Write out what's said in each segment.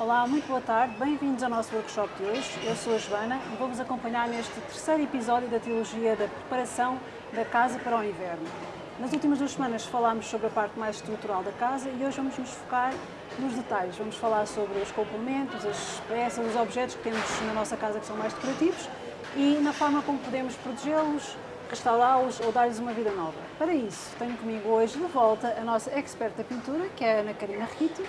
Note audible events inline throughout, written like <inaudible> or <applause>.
Olá, muito boa tarde, bem-vindos ao nosso workshop de hoje. Eu sou a Joana e vou-vos acompanhar neste terceiro episódio da trilogia da preparação da casa para o inverno. Nas últimas duas semanas falámos sobre a parte mais estrutural da casa e hoje vamos nos focar nos detalhes. Vamos falar sobre os complementos, as peças, os objetos que temos na nossa casa que são mais decorativos e na forma como podemos protegê-los, restaurá-los ou dar-lhes uma vida nova. Para isso, tenho comigo hoje de volta a nossa expert da pintura, que é a Ana Karina Rito.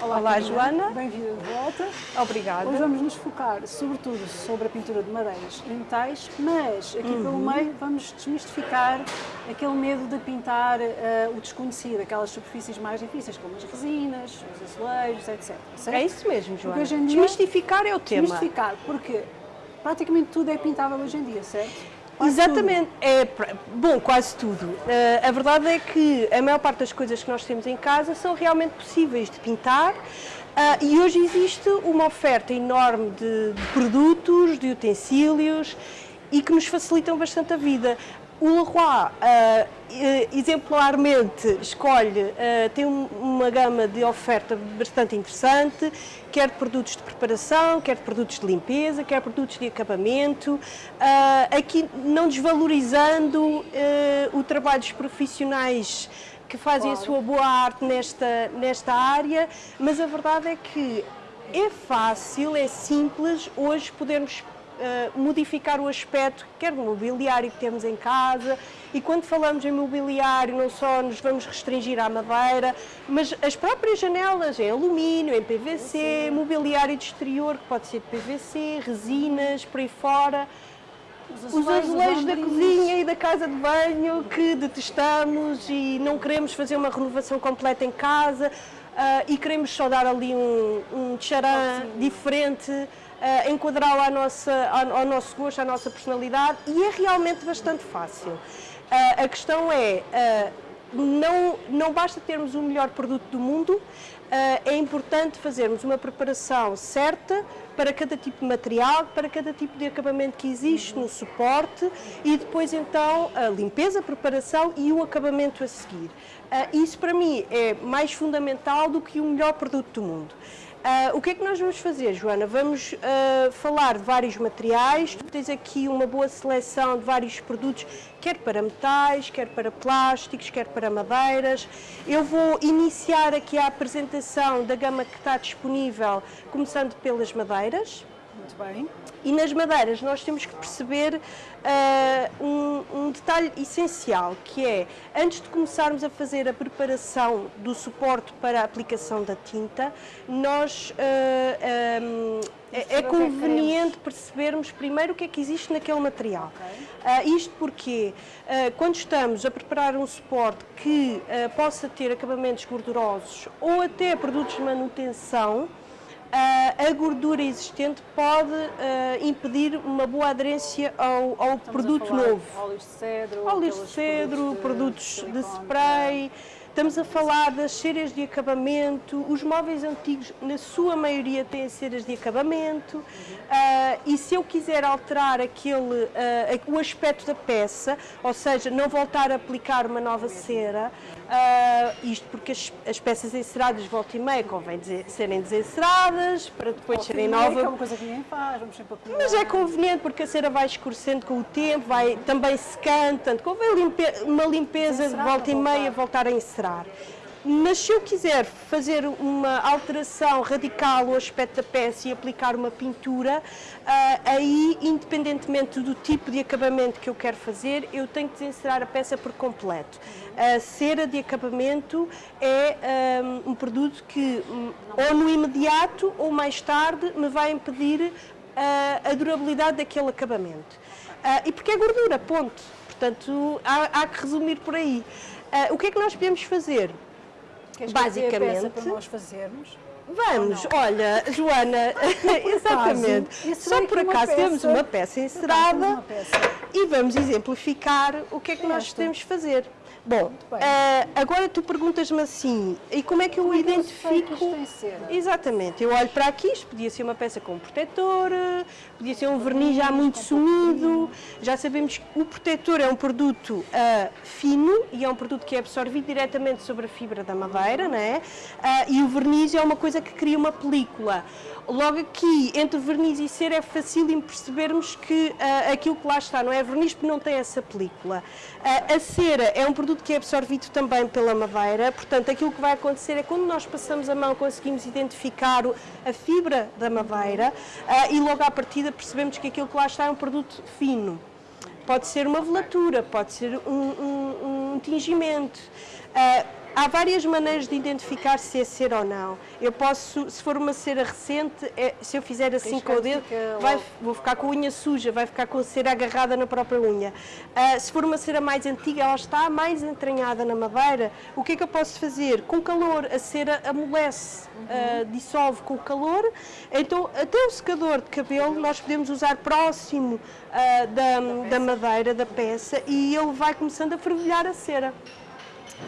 Olá, Olá Joana. Bem-vinda de volta. Obrigada. Hoje vamos nos focar, sobretudo, sobre a pintura de madeiras e metais, mas aqui uhum. pelo meio vamos desmistificar aquele medo de pintar uh, o desconhecido, aquelas superfícies mais difíceis, como as resinas, os azulejos, etc. Certo? É isso mesmo, Joana. Desmistificar é o tema. Desmistificar, porque praticamente tudo é pintável hoje em dia, certo? Quase Exatamente, tudo. é bom, quase tudo. Uh, a verdade é que a maior parte das coisas que nós temos em casa são realmente possíveis de pintar. Uh, e hoje existe uma oferta enorme de, de produtos, de utensílios e que nos facilitam bastante a vida. O Leroy, uh, exemplarmente, escolhe, uh, tem uma gama de oferta bastante interessante, quer de produtos de preparação, quer de produtos de limpeza, quer de produtos de acabamento, uh, aqui não desvalorizando o trabalho dos profissionais que fazem claro. a sua boa arte nesta, nesta área, mas a verdade é que é fácil, é simples hoje podermos uh, modificar o aspecto, quer do mobiliário que temos em casa, e quando falamos em mobiliário não só nos vamos restringir à madeira, mas as próprias janelas em alumínio, em PVC, Sim. mobiliário de exterior que pode ser de PVC, resinas, por aí fora, os azulejos da cozinha e da casa de banho que detestamos e não queremos fazer uma renovação completa em casa uh, e queremos só dar ali um, um tcharam diferente uh, enquadrá-lo ao, ao nosso gosto, à nossa personalidade e é realmente bastante fácil. Uh, a questão é, uh, não, não basta termos o melhor produto do mundo, é importante fazermos uma preparação certa para cada tipo de material, para cada tipo de acabamento que existe no suporte e depois então a limpeza, a preparação e o acabamento a seguir. Isso para mim é mais fundamental do que o melhor produto do mundo. Uh, o que é que nós vamos fazer, Joana? Vamos uh, falar de vários materiais, tu tens aqui uma boa seleção de vários produtos, quer para metais, quer para plásticos, quer para madeiras. Eu vou iniciar aqui a apresentação da gama que está disponível, começando pelas madeiras. Muito bem. E nas madeiras nós temos que perceber uh, um, um, detalhe essencial, que é, antes de começarmos a fazer a preparação do suporte para a aplicação da tinta, nós uh, ah, um, é, é, conveniente percebermos primeiro o que é que existe naquele material. Okay. Uh, isto porque uh, quando estamos a preparar um suporte que uh, possa ter acabamentos gordurosos ou até produtos de manutenção, a gordura existente pode uh, impedir uma boa aderência ao, ao produto novo. Óleos de cedro, óleos de cedro, produtos de, produtos de spray. Estamos a falar das ceras de acabamento, os móveis antigos, na sua maioria, têm ceras de acabamento, uhum. uh, e se eu quiser alterar aquele, uh, o aspecto da peça, ou seja, não voltar a aplicar uma nova cera, uh, isto porque as, as, peças enceradas, volta e meia, convém dizer, serem desenceradas, para depois volta serem novas. É uma coisa que ninguém faz, vamos sempre acumular. Mas é conveniente, porque a cera vai escurecendo com o tempo, vai também secando, portanto, convém limpe uma limpeza de volta e meia, voltar a encerar. Mas se eu quiser fazer uma alteração radical ao aspecto da peça e aplicar uma pintura, uh, aí, independentemente do tipo de acabamento que eu quero fazer, eu tenho que desencerar a peça por completo. A cera de acabamento é um, um produto que, um, ou no imediato ou mais tarde, me vai impedir uh, a durabilidade daquele acabamento. E porque é gordura, ponto. Portanto, há, há que resumir por aí. Uh, o que é que nós podemos fazer? Queres Basicamente. para nós fazermos? Vamos, olha, Joana, exatamente. <laughs> Só por acaso temos uma peça encerada e vamos exemplificar o que é que nós podemos fazer. Bom, uh, agora tu perguntas-me assim, e como é que eu como identifico... É que Exatamente, eu olho para aqui, isto podia ser uma peça com protetor, podia ser um verniz já muito sumido, já sabemos que o protetor é um produto uh, fino e é um produto que é absorvido diretamente sobre a fibra da madeira, não é? Uh, e o verniz é uma coisa que cria uma película. Logo aqui, entre verniz e cera, é fácil percebermos que uh, aquilo que lá está não é verniz porque não tem essa película. Uh, a cera é um produto que é absorvido também pela madeira, portanto, aquilo que vai acontecer é quando nós passamos a mão, conseguimos identificar a fibra da madeira uh, e logo à partida percebemos que aquilo que lá está é um produto fino. Pode ser uma velatura, pode ser um, um, um tingimento. Uh, Há várias maneiras de identificar se é cera ou não. Eu posso, se for uma cera recente, é, se eu fizer assim com o dedo, vai, vou ficar com a unha suja, vai ficar com a cera agarrada na própria unha. Uh, se for uma cera mais antiga, ela está mais entranhada na madeira, o que é que eu posso fazer? Com calor, a cera amolece, uhum. uh, dissolve com o calor, então até o secador de cabelo nós podemos usar próximo uh, da, da, da madeira, da peça, e ele vai começando a fervilhar a cera.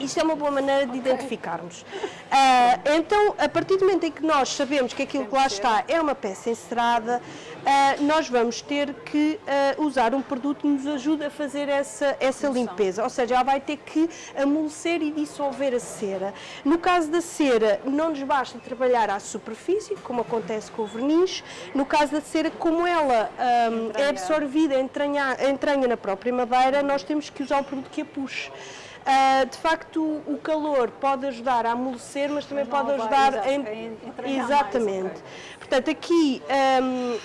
Isto é uma boa maneira de identificarmos. Uh, então, a partir do momento em que nós sabemos que aquilo que lá está é uma peça encerada, uh, nós vamos ter que uh, usar um produto que nos ajude a fazer essa, essa limpeza. Ou seja, ela vai ter que amolecer e dissolver a cera. No caso da cera, não nos basta trabalhar à superfície, como acontece com o verniz. No caso da cera, como ela um, é absorvida, entranha, entranha na própria madeira, nós temos que usar um produto que a puxe. Uh, de facto, o calor pode ajudar a amolecer, mas também mas pode ajudar a, Exatamente. Mais, okay. Portanto, aqui um,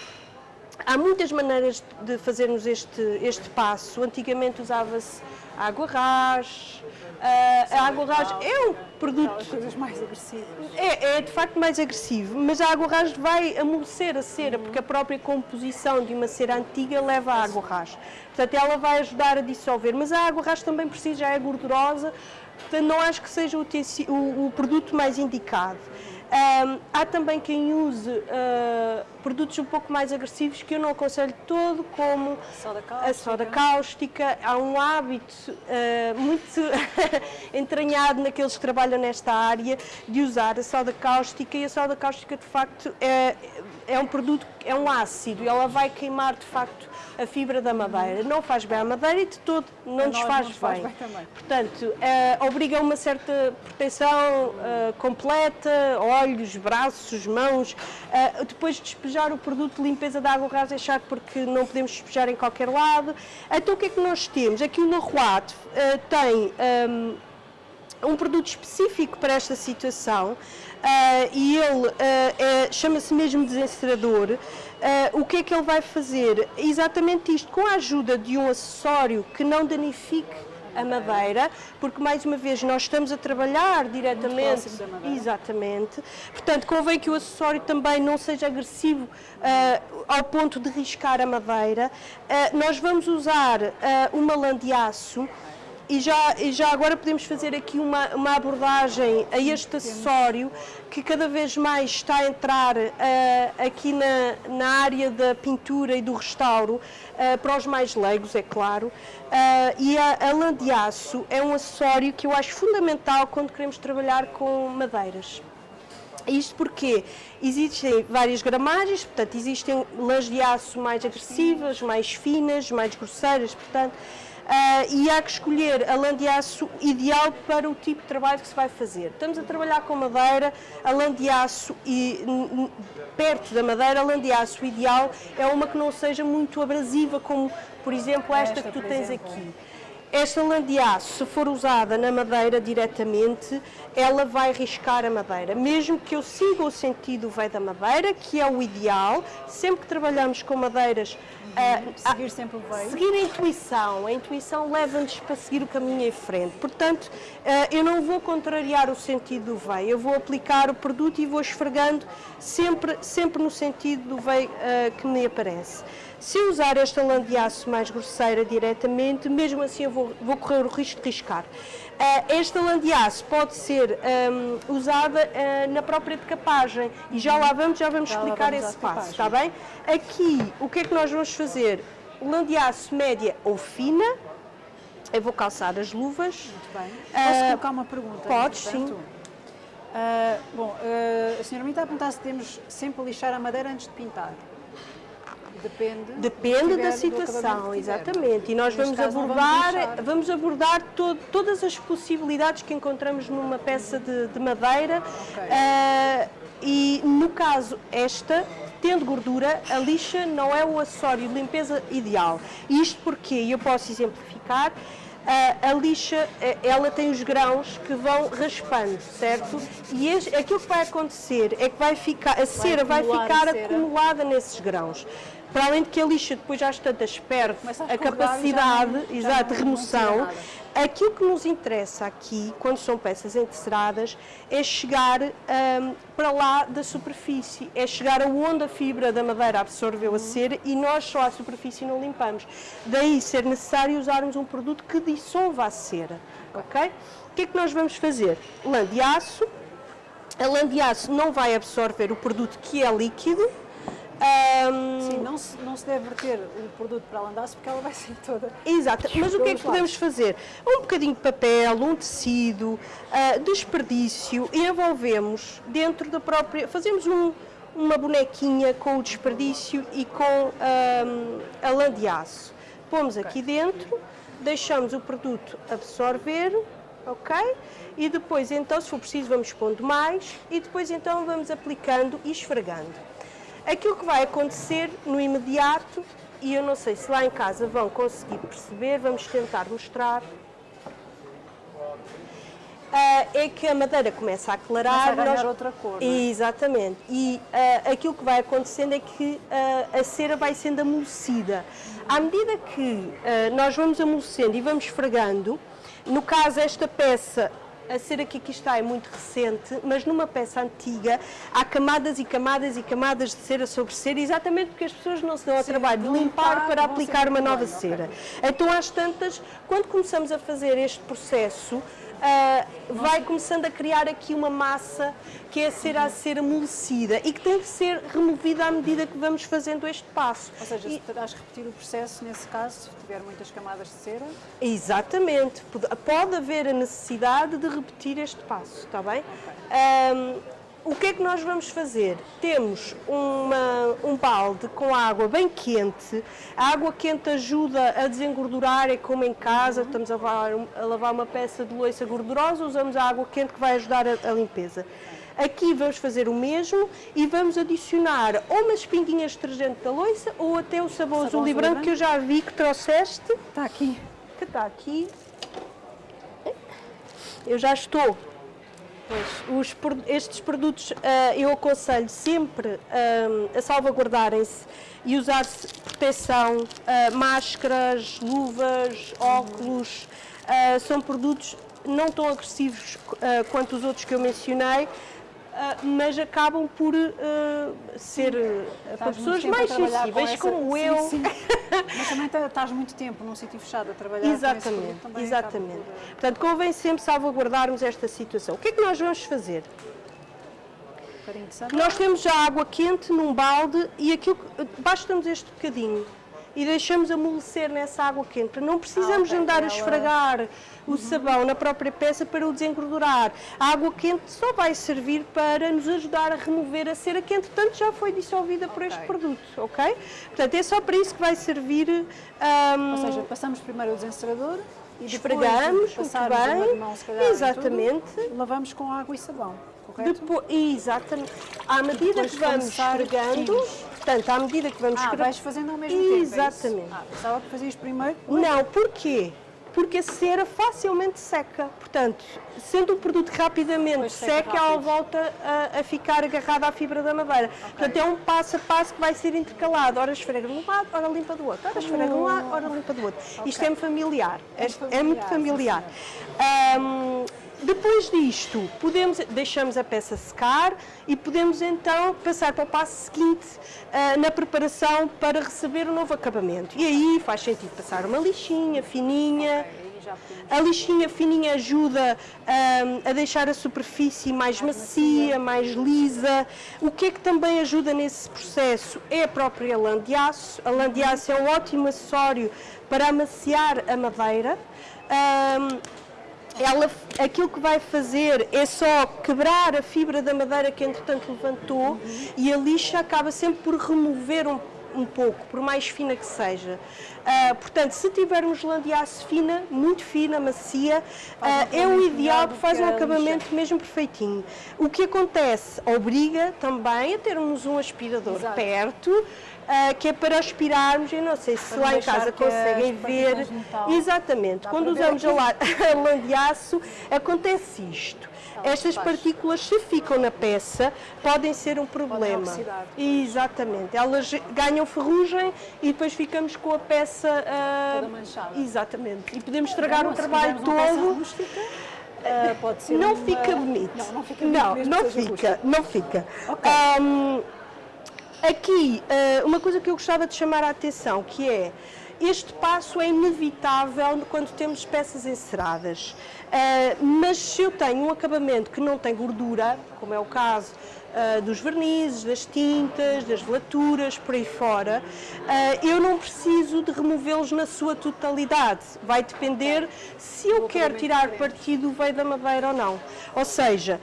há muitas maneiras de fazermos este, este passo. Antigamente usava-se água ras, Uh, a água ras é um produto. coisas mais agressivas. É, é de facto mais agressivo, mas a água ras vai amolecer a cera, uhum. porque a própria composição de uma cera antiga leva a água ras. Portanto, ela vai ajudar a dissolver, mas a água ras também precisa, já é gordurosa, portanto, não acho que seja o, o, o produto mais indicado. Um, há também quem use uh, produtos um pouco mais agressivos que eu não aconselho todo, como soda a soda cáustica. Há um hábito uh, muito <laughs> entranhado naqueles que trabalham nesta área de usar a soda cáustica e a soda cáustica de facto é, é um produto, é um ácido e ela vai queimar de facto a fibra da madeira. Não faz bem à madeira e de todo não nos faz, faz bem. bem Portanto, uh, obriga uma certa proteção uh, completa, olhos, braços, mãos. Uh, depois de despejar o produto de limpeza da água rasa é chato porque não podemos despejar em qualquer lado. Então o que é que nós temos? Aqui o Leroy tem um, ehm, um produto específico para esta situação uh, e ele uh, é, chama-se mesmo desencerador. Uh, o que é que ele vai fazer? Exatamente isto, com a ajuda de um acessório que não danifique a madeira, porque mais uma vez nós estamos a trabalhar diretamente. Exatamente. Portanto, convém que o acessório também não seja agressivo uh, ao ponto de riscar a madeira. Uh, nós vamos usar uh, uma lã de aço e já, e já agora podemos fazer aqui uma, uma abordagem a este acessório que cada vez mais está a entrar uh, aqui na, na área da pintura e do restauro, uh, para os mais leigos, é claro. Uh, e a, a lã de aço é um acessório que eu acho fundamental quando queremos trabalhar com madeiras. Isto porque existem várias gramagens, portanto, existem lãs de aço mais agressivas, mais finas, mais grosseiras, portanto, e há que escolher a lã de aço ideal para o tipo de trabalho que se vai fazer. Estamos a trabalhar com madeira, a lã de aço e perto da madeira, a lã de aço ideal é uma que não seja muito abrasiva, como por exemplo esta, esta que tu tens exemplo. aqui. Esta lã de aço, se for usada na madeira diretamente, ela vai riscar a madeira. Mesmo que eu siga o sentido veio da madeira, que é o ideal, sempre que trabalhamos com madeiras Uh, seguir sempre o veio. Seguir a intuição. A intuição leva-nos para seguir o caminho em frente. Portanto, uh, eu não vou contrariar o sentido do veio. Eu vou aplicar o produto e vou esfregando sempre, sempre no sentido do veio uh, que me aparece. Se eu usar esta lã de aço mais grosseira diretamente, mesmo assim eu vou, vou correr o risco de riscar. Uh, esta lã de aço pode ser um, usada uh, na própria decapagem e já lá vamos, já vamos já explicar vamos esse passo, está bem? Aqui, o que é que nós vamos fazer? Lã de aço média ou fina, Eu vou calçar as luvas. Muito bem. Posso Ah, colocar uma pergunta? podes, sim. Bom, a senhora me está a perguntar se temos sempre a lixar a madeira antes de pintar. Depende. Depende tiver- da situação, exatamente. E nós Neste vamos abordar, lixar. vamos abordar to- todas as possibilidades que encontramos numa peça de, de madeira. Ok. Ah, e no caso esta, tendo gordura, a lixa não é o acessório de limpeza ideal. Isto porque, e eu posso exemplificar, ah, a lixa, eh, ela tem os grãos que vão raspando, certo? E este- aquilo que vai acontecer é que vai ficar, a cera vai a ficar acumulada nesses grãos. Para além de que a lixa depois às tantas perde a a capacidade já não- já exato, de remoção, aquilo que nos interessa aqui, quando são peças enteceradas, é chegar hum, para lá da superfície, é chegar aonde a fibra da madeira absorveu a cera e nós só a superfície não limpamos. Daí ser necessário usarmos um produto que dissolva a cera, ok? O que é que nós vamos fazer? Lã de aço, a lã de aço não vai absorver o produto que é líquido, hum, Sim, não se, não se deve verter o produto para a landaço porque ela vai ser toda. Exato, mas o que é que podemos fazer? Um bocadinho de papel, um tecido, ah, desperdício e envolvemos dentro da própria. Fazemos um- uma bonequinha com o desperdício e com ahm, a lã de aço. Pomos aqui dentro, deixamos o produto absorver, ok? E depois, então, se for preciso, vamos pondo mais e depois, então, vamos aplicando e esfregando. Aquilo que vai acontecer no imediato, e eu não sei se lá em casa vão conseguir perceber, vamos tentar mostrar, ah, é que a madeira começa a aclarar. Começa a ganhar outra cor, é? Exatamente. E ah, aquilo que vai acontecendo é que ah, a cera vai sendo amolecida. À medida que ah, nós vamos amolecendo e vamos esfregando, no caso esta peça a cera que aqui está é muito recente, mas numa peça antiga há camadas e camadas e camadas de cera sobre cera, exatamente porque as pessoas não se dão ao Sim, trabalho de limpar limpar, para aplicar uma nova bem, cera. Então, às tantas, quando começamos a fazer este processo, ah, vai começando a criar aqui uma massa que é a cera a ser amolecida e que tem que ser removida à medida que vamos fazendo este passo. Ou seja, E- se terás que repetir o processo nesse caso, se tiver muitas camadas de cera. Exatamente. Pode, haver a necessidade de repetir este passo, está bem? Ahm, o que é que nós vamos fazer? Temos uma- um balde com água bem quente. A água quente ajuda a desengordurar, é como em casa, estamos a lavar, a lavar uma peça de louça gordurosa, usamos a água quente que vai ajudar a, a limpeza. Aqui vamos fazer o mesmo e vamos adicionar ou umas pinguinhas de detergente da louça ou até o sabão, azul azul e e branco branco. que eu já vi que trouxeste Está aqui. que está aqui. Eu já estou. Os pro- estes produtos ah, eu aconselho sempre ah, a salvaguardarem-se e usar proteção, ah, máscaras, luvas, óculos. São produtos não tão agressivos quanto os outros que eu mencionei, mas acabam por ah, ser ah, para pessoas mais com sensíveis essa- como Sim, eu. sim. <laughs> Mas também tá- estás muito tempo num sítio fechado a trabalhar com Exatamente, também exatamente. por, Portanto, convém sempre salvaguardarmos esta situação. O que é que nós vamos fazer? um. Nós temos já água quente num balde e aquilo basta-nos este bocadinho e deixamos amolecer nessa água quente. Não precisamos Ah, ok. andar a esfregar o sabão na própria peça para o desengordurar. A água quente só vai servir para nos ajudar a remover a cera que entretanto já foi dissolvida por este produto, ok? Portanto, é só para isso que vai servir. ahm, Ou seja, passamos primeiro o desencerador e Esfregamos, muito bem. mão, calhar, Exatamente. tudo, lavamos com água e sabão, correto? Depois, exatamente. À medida Depois que vamos esfregando. Portanto, à medida que vamos Ah, vais fazendo ao mesmo tempo, é isso? Exatamente. Ah, pensava que fazias primeiro. Não, porquê? Porque a cera facilmente seca. Portanto, sendo o produto rapidamente Depois seca ela volta a, a ficar agarrada à fibra da madeira. Portanto, é um passo a passo que vai ser intercalado. Ora esfrega de um lado, ora limpa do outro. Ora esfrega de um lado, ora limpa do outro. Isto é familiar. É É muito familiar, sim, depois disto, podemos, deixamos a peça secar e podemos então passar para o passo seguinte ah, na preparação para receber o novo acabamento. E aí faz sentido passar uma lixinha fininha. A lixinha fininha ajuda ahm, a deixar a superfície mais macia, mais lisa. O que é que também ajuda nesse processo é a própria lã de aço. A lã de aço é um ótimo acessório para amaciar a madeira. Ahm, ela, aquilo que vai fazer é só quebrar a fibra da madeira que entretanto levantou e a lixa acaba sempre por remover um, um pouco, por mais fina que seja. Ah, portanto, se tivermos de aço fina, muito fina, macia, ah, é o ideal porque faz um acabamento mesmo perfeitinho. O que acontece obriga também a termos um aspirador Exato. perto, ah, que é para aspirarmos, eu não sei se Para lá em casa conseguem ver. Exatamente, Dá quando para ver usamos a <laughs> a acontece isto. Ela Estas partículas, se ficam na peça, podem ser um problema. oxidar. Exatamente. Elas ganham ferrugem e depois ficamos com a peça. ah, Toda manchada. Exatamente. E podemos estragar Não, o trabalho todo. ah, pode ser Não uma- fica bonito. Não, não fica bonito. Não, não fica, não fica. Ok. Ahm, aqui, ah, uma coisa que eu gostava de chamar a atenção, que é este passo é inevitável quando temos peças enceradas. Ah, mas se eu tenho um acabamento que não tem gordura, como é o caso ah, dos vernizes, das tintas, das velaturas, por aí fora, ah, eu não preciso de removê-los na sua totalidade. Vai depender se eu quero tirar partido do veio da madeira ou não. Ou seja,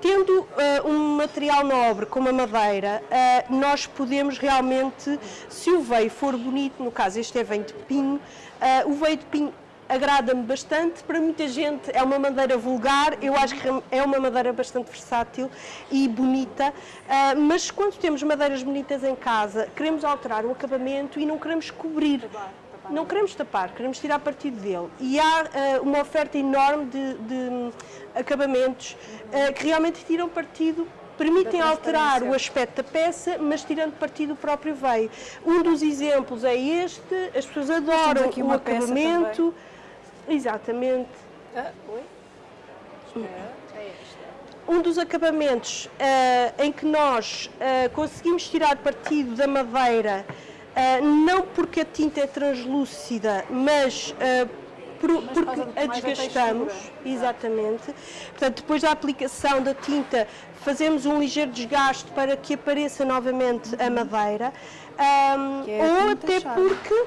tendo ah, um material nobre como a madeira, ah, nós podemos realmente, se o veio for bonito, no caso este é veio de pinho, ah, o veio de pinho agrada-me bastante, para muita gente é uma madeira vulgar, eu acho que é uma madeira bastante versátil e bonita, ah, mas quando temos madeiras bonitas em casa, queremos alterar o acabamento e não queremos cobrir. Não queremos tapar, queremos tirar partido dele. E há eh, uma oferta enorme de, de, acabamentos eh, que realmente tiram partido, permitem alterar o aspecto da peça, mas tirando partido do próprio veio. Um dos exemplos é este, as pessoas adoram aqui o acabamento. Exatamente. Ah, oi? Espera, é esta. um dos acabamentos eh, em que nós eh, conseguimos tirar partido da madeira, eh, não porque a tinta é translúcida, mas por- Mas por porque a desgastamos, exatamente. Portanto, depois da aplicação da tinta, fazemos um ligeiro desgaste para que apareça novamente a madeira, Que é ou até Charme. porque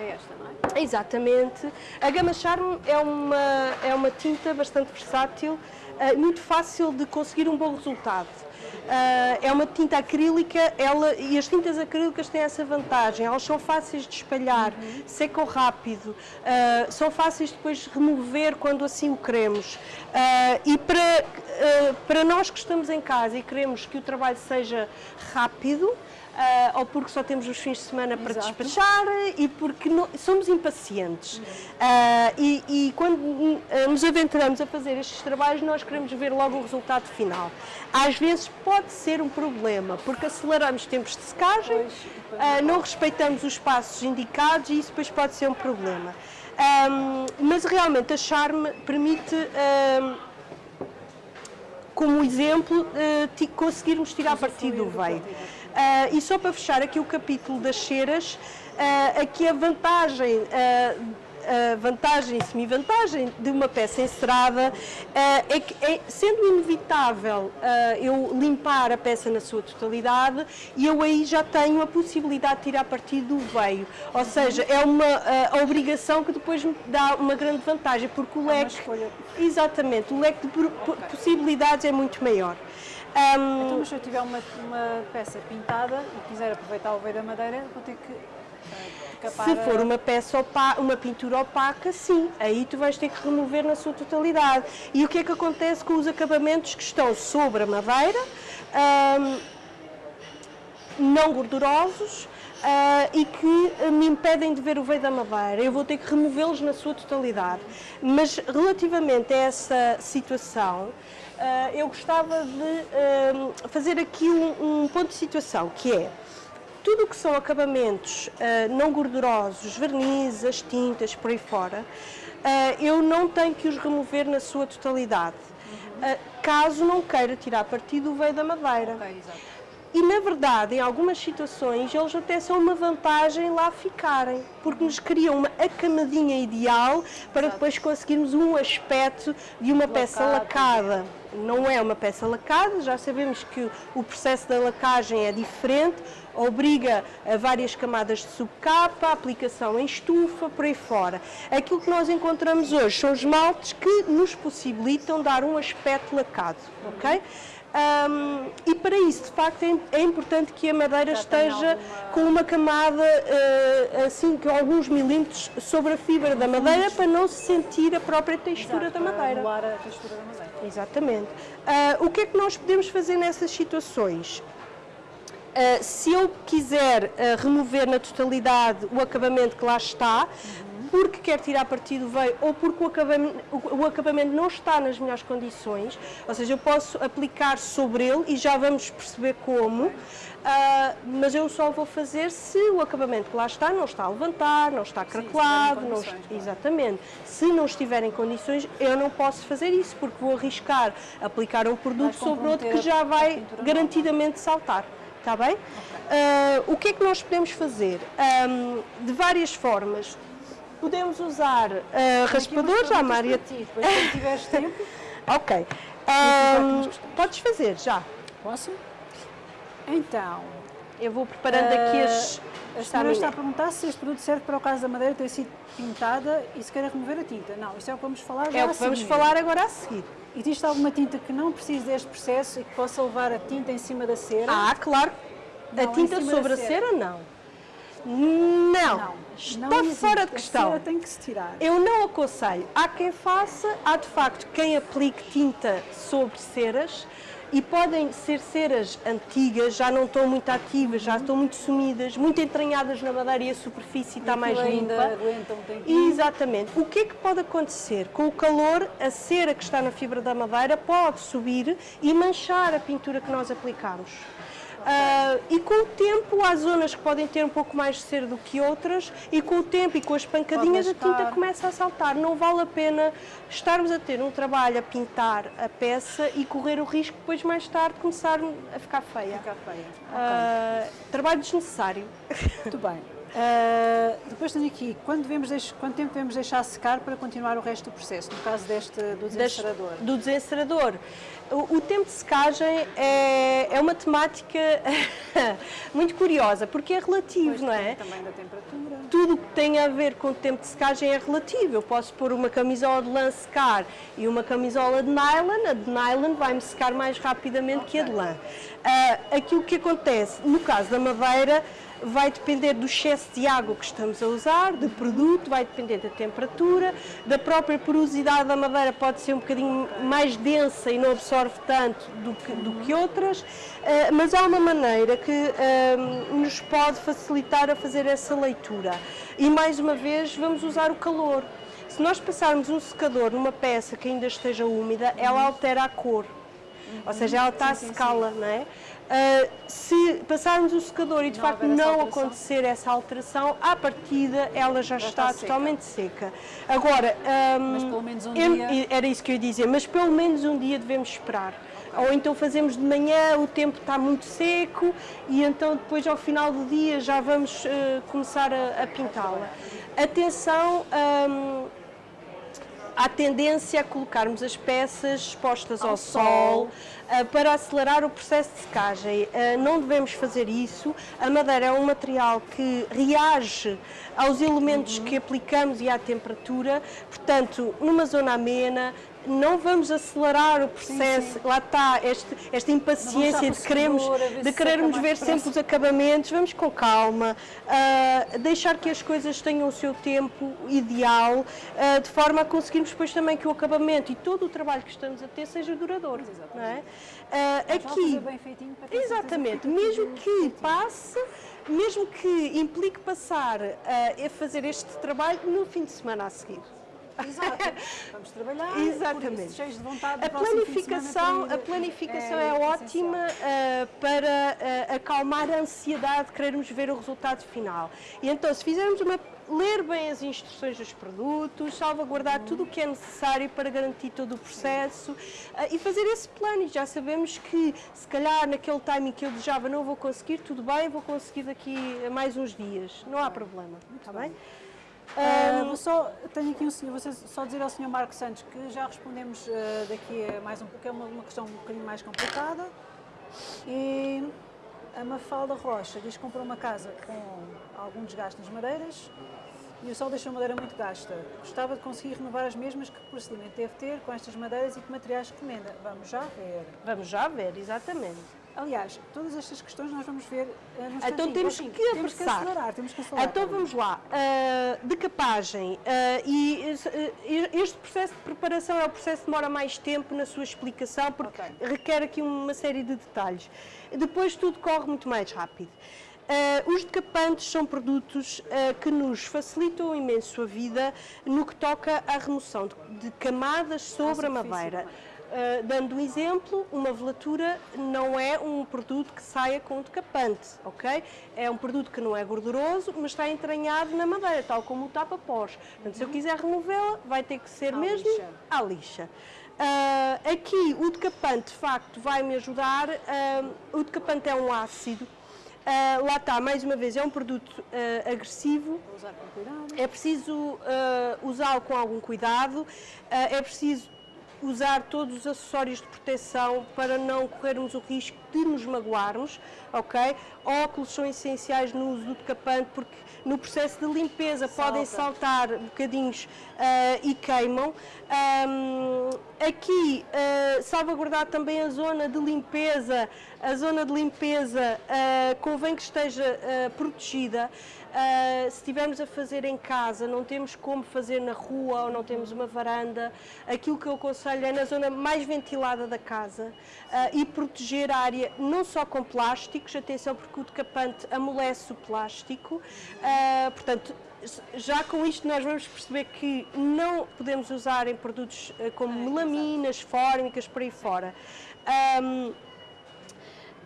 É esta, não é? Exatamente. A Gama Charme é uma, é uma tinta bastante versátil, eh, muito fácil de conseguir um bom resultado. Ah, é uma tinta acrílica ela, e as tintas acrílicas têm essa vantagem, elas são fáceis de espalhar, secam rápido, ah, são fáceis depois de remover quando assim o queremos. E para, para nós que estamos em casa e queremos que o trabalho seja rápido, ou porque só temos os fins de semana para Exato. despachar e porque não- somos impacientes. Ah, e, e quando ah, nos aventuramos a fazer estes trabalhos, nós queremos ver logo o resultado final. Às vezes pode ser um problema, porque aceleramos tempos de secagem, Pois, ah, não respeitamos os passos indicados e isso depois pode ser um problema. Ahm, mas realmente a Charme permite. ahm, como exemplo, conseguirmos tirar partido do veio. Ah, e só para fechar aqui o capítulo das ceras, ah, aqui a vantagem, ah, a vantagem e semi-vantagem de uma peça encerada é que, é, sendo inevitável eu limpar a peça na sua totalidade, e eu aí já tenho a possibilidade de tirar partido do veio. Ou seja, é uma obrigação que depois me dá uma grande vantagem, porque o uma leque. Exatamente, o leque de possibilidades é muito maior. Ahm, Então, mas se eu tiver uma, uma peça pintada e quiser aproveitar o veio da madeira, vou ter que capar Se for uma peça opa- uma pintura opaca, sim, aí tu vais ter que remover na sua totalidade. E o que é que acontece com os acabamentos que estão sobre a madeira, não gordurosos ah, e que ah, me impedem de ver o veio da madeira? Eu vou ter que removê-los na sua totalidade. Mas relativamente a essa situação, eu gostava de fazer aqui um- um ponto de situação, que é tudo o que são acabamentos ah, não gordurosos, vernizes, as tintas, por aí fora, ah, eu não tenho que os remover na sua totalidade, ah, caso não queira tirar partido do veio da madeira. Ok, exato. E na verdade, em algumas situações, eles até são uma vantagem lá ficarem, porque nos criam uma acamadinha ideal para Exato. depois conseguirmos um aspecto de uma peça lacada. Não é uma peça lacada, já sabemos que o processo da lacagem é diferente, obriga a várias camadas de subcapa, aplicação em estufa, por aí fora. Aquilo que nós encontramos hoje são esmaltes que nos possibilitam dar um aspecto lacado, ok? Um, e para isso, de facto, é, é importante que a madeira Já esteja alguma... com uma camada, uh, assim, com alguns milímetros sobre a fibra da madeira para não se sentir a própria textura Exato, da madeira. Para a textura da madeira. Exatamente. Uh, o que é que nós podemos fazer nessas situações? Uh, se eu quiser remover na totalidade o acabamento que lá está, uhum porque quer tirar partido veio ou porque o acabamento, o acabamento não está nas melhores condições, ou seja, eu posso aplicar sobre ele e já vamos perceber como, uh, mas eu só vou fazer se o acabamento que lá está não está a levantar, não está craquelado, não, exatamente. Se não estiver em condições, eu não posso fazer isso, porque vou arriscar aplicar um produto sobre outro que já vai garantidamente saltar. Está bem? Okay. Uh, o que é que nós podemos fazer? Um, de várias formas. Podemos usar uh, raspadores, já, Maria. Depois, quando tiveres <laughs> tempo. ok. Um, podes fazer, já. Posso? Então. Eu vou preparando uh, aqui as. A senhora está a perguntar se este produto serve para o caso da madeira ter sido pintada e se quer remover a tinta. Não, isso é o que vamos falar já É o que vamos falar agora a seguir. Existe alguma tinta que não precise deste processo e que possa levar a tinta em cima da cera? Ah, claro. Não, a tinta sobre a cera, cera não. Não, não está não fora de questão. A tem que se tirar. Eu não aconselho. Há quem faça, há de facto quem aplique tinta sobre ceras e podem ser ceras antigas, já não estão muito ativas, já estão muito sumidas, muito entranhadas na madeira e a superfície está mais limpa. Aguenta um tempinho. Exatamente. O que é que pode acontecer? Com o calor, a cera que está na fibra da madeira pode subir e manchar a pintura que nós aplicamos. Uh, e com o tempo há zonas que podem ter um pouco mais de cera do que outras e com o tempo e com as pancadinhas a tinta começa a saltar. Não vale a pena estarmos a ter um trabalho a pintar a peça e correr o risco depois mais tarde começar a ficar feia. Ficar feia. Uh, okay. Trabalho desnecessário. Muito bem. Uh, depois tenho aqui, quando devemos quanto tempo devemos deixar secar para continuar o resto do processo, no caso deste, do desencerador? do desencerador. O, o, tempo de secagem é, é uma temática <laughs> muito curiosa, porque é relativo, pois não é? Também da temperatura. Tudo o que tem a ver com o tempo de secagem é relativo. Eu posso pôr uma camisola de lã secar e uma camisola de nylon, a de nylon vai-me secar mais rapidamente okay. que a de lã. Uh, aquilo que acontece, no caso da madeira, vai depender do excesso de água que estamos a usar, do produto, vai depender da temperatura, da própria porosidade da madeira pode ser um bocadinho mais densa e não absorve tanto do que, do que outras, eh, mas há uma maneira que eh, nos pode facilitar a fazer essa leitura. E mais uma vez vamos usar o calor. Se nós passarmos um secador numa peça que ainda esteja úmida, ela altera a cor. Ou seja, ela está sim, a secá-la, não é? Uh, se passarmos o secador e de não facto não acontecer essa alteração, à partida ela já, já está, está totalmente seca. Agora, um, mas pelo menos um eu, dia... era isso que eu ia dizer, mas pelo menos um dia devemos esperar. Okay. Ou então fazemos de manhã, o tempo está muito seco e então depois ao final do dia já vamos uh, começar a, a pintá-la. Atenção, um, há tendência a colocarmos as peças expostas ao, ao sol, sol para acelerar o processo de secagem. Uh, não devemos fazer isso. A madeira é um material que reage aos elementos uhum. que aplicamos e à temperatura, portanto, numa zona amena, não vamos acelerar o processo, sim, sim. lá está este, esta impaciência de, queremos, de querermos ver sempre os acabamentos, vamos com calma, uh, deixar que as coisas tenham o seu tempo ideal, uh, de forma a conseguirmos depois também que o acabamento e todo o trabalho que estamos a ter seja duradouro. Não é? Uh, aqui, exatamente, mesmo que passe, mesmo que implique passar a fazer este trabalho no fim de semana a seguir. Exato. <laughs> Vamos trabalhar. Exatamente. cheios de vontade. A planificação, a planificação é, é ótima uh, para uh, acalmar a ansiedade de querermos ver o resultado final. E então, se fizermos uma ler bem as instruções dos produtos, salvaguardar tudo o que é necessário para garantir todo o processo uh, e fazer esse plano. E já sabemos que, se calhar, naquele timing que eu desejava não vou conseguir, tudo bem, vou conseguir daqui a mais uns dias. Não há problema. Está bem? Uh, vou só, tenho aqui um senhor, vou só dizer ao senhor Marco Santos que já respondemos uh, daqui a mais um pouco, é uma, uma questão um bocadinho mais complicada. E a Mafalda Rocha diz que comprou uma casa com algum desgaste nas madeiras e o sol deixou a madeira muito gasta. Gostava de conseguir renovar as mesmas, que procedimento deve ter com estas madeiras e que materiais recomenda? Vamos já ver. Vamos já ver, exatamente. Aliás, todas estas questões nós vamos ver uh, no Então temos assim, que temos que acelerar, temos que acelerar. Então vamos lá. Uh, decapagem. Uh, e este processo de preparação é o processo que demora mais tempo na sua explicação, porque okay. requer aqui uma série de detalhes. Depois tudo corre muito mais rápido. Uh, os decapantes são produtos uh, que nos facilitam imenso a vida no que toca à remoção de, de camadas sobre a madeira. Uh, dando um exemplo, uma velatura não é um produto que saia com decapante, ok? É um produto que não é gorduroso, mas está entranhado na madeira, tal como o tapa-pós. Portanto, uhum. se eu quiser removê-la, vai ter que ser à mesmo lixa. à lixa. Uh, aqui, o decapante, de facto, vai me ajudar. Uh, o decapante é um ácido Uh, lá está, mais uma vez, é um produto uh, agressivo. É preciso uh, usá-lo com algum cuidado. é preciso usar todos os acessórios de proteção para não corrermos o risco de nos magoarmos, ok? Óculos são essenciais no uso do decapante porque no processo de limpeza Salta. podem saltar bocadinhos uh, e queimam. Um, aqui, uh, salvaguardar também a zona de limpeza, a zona de limpeza uh, convém que esteja protegida. Uh, se estivermos a fazer em casa, não temos como fazer na rua ou não temos uma varanda, aquilo que eu aconselho é na zona mais ventilada da casa uh, e proteger a área não só com plásticos, atenção porque o decapante amolece o plástico, uh, portanto já com isto nós vamos perceber que não podemos usar em produtos como melaminas, fórmicas, por aí fora. Um,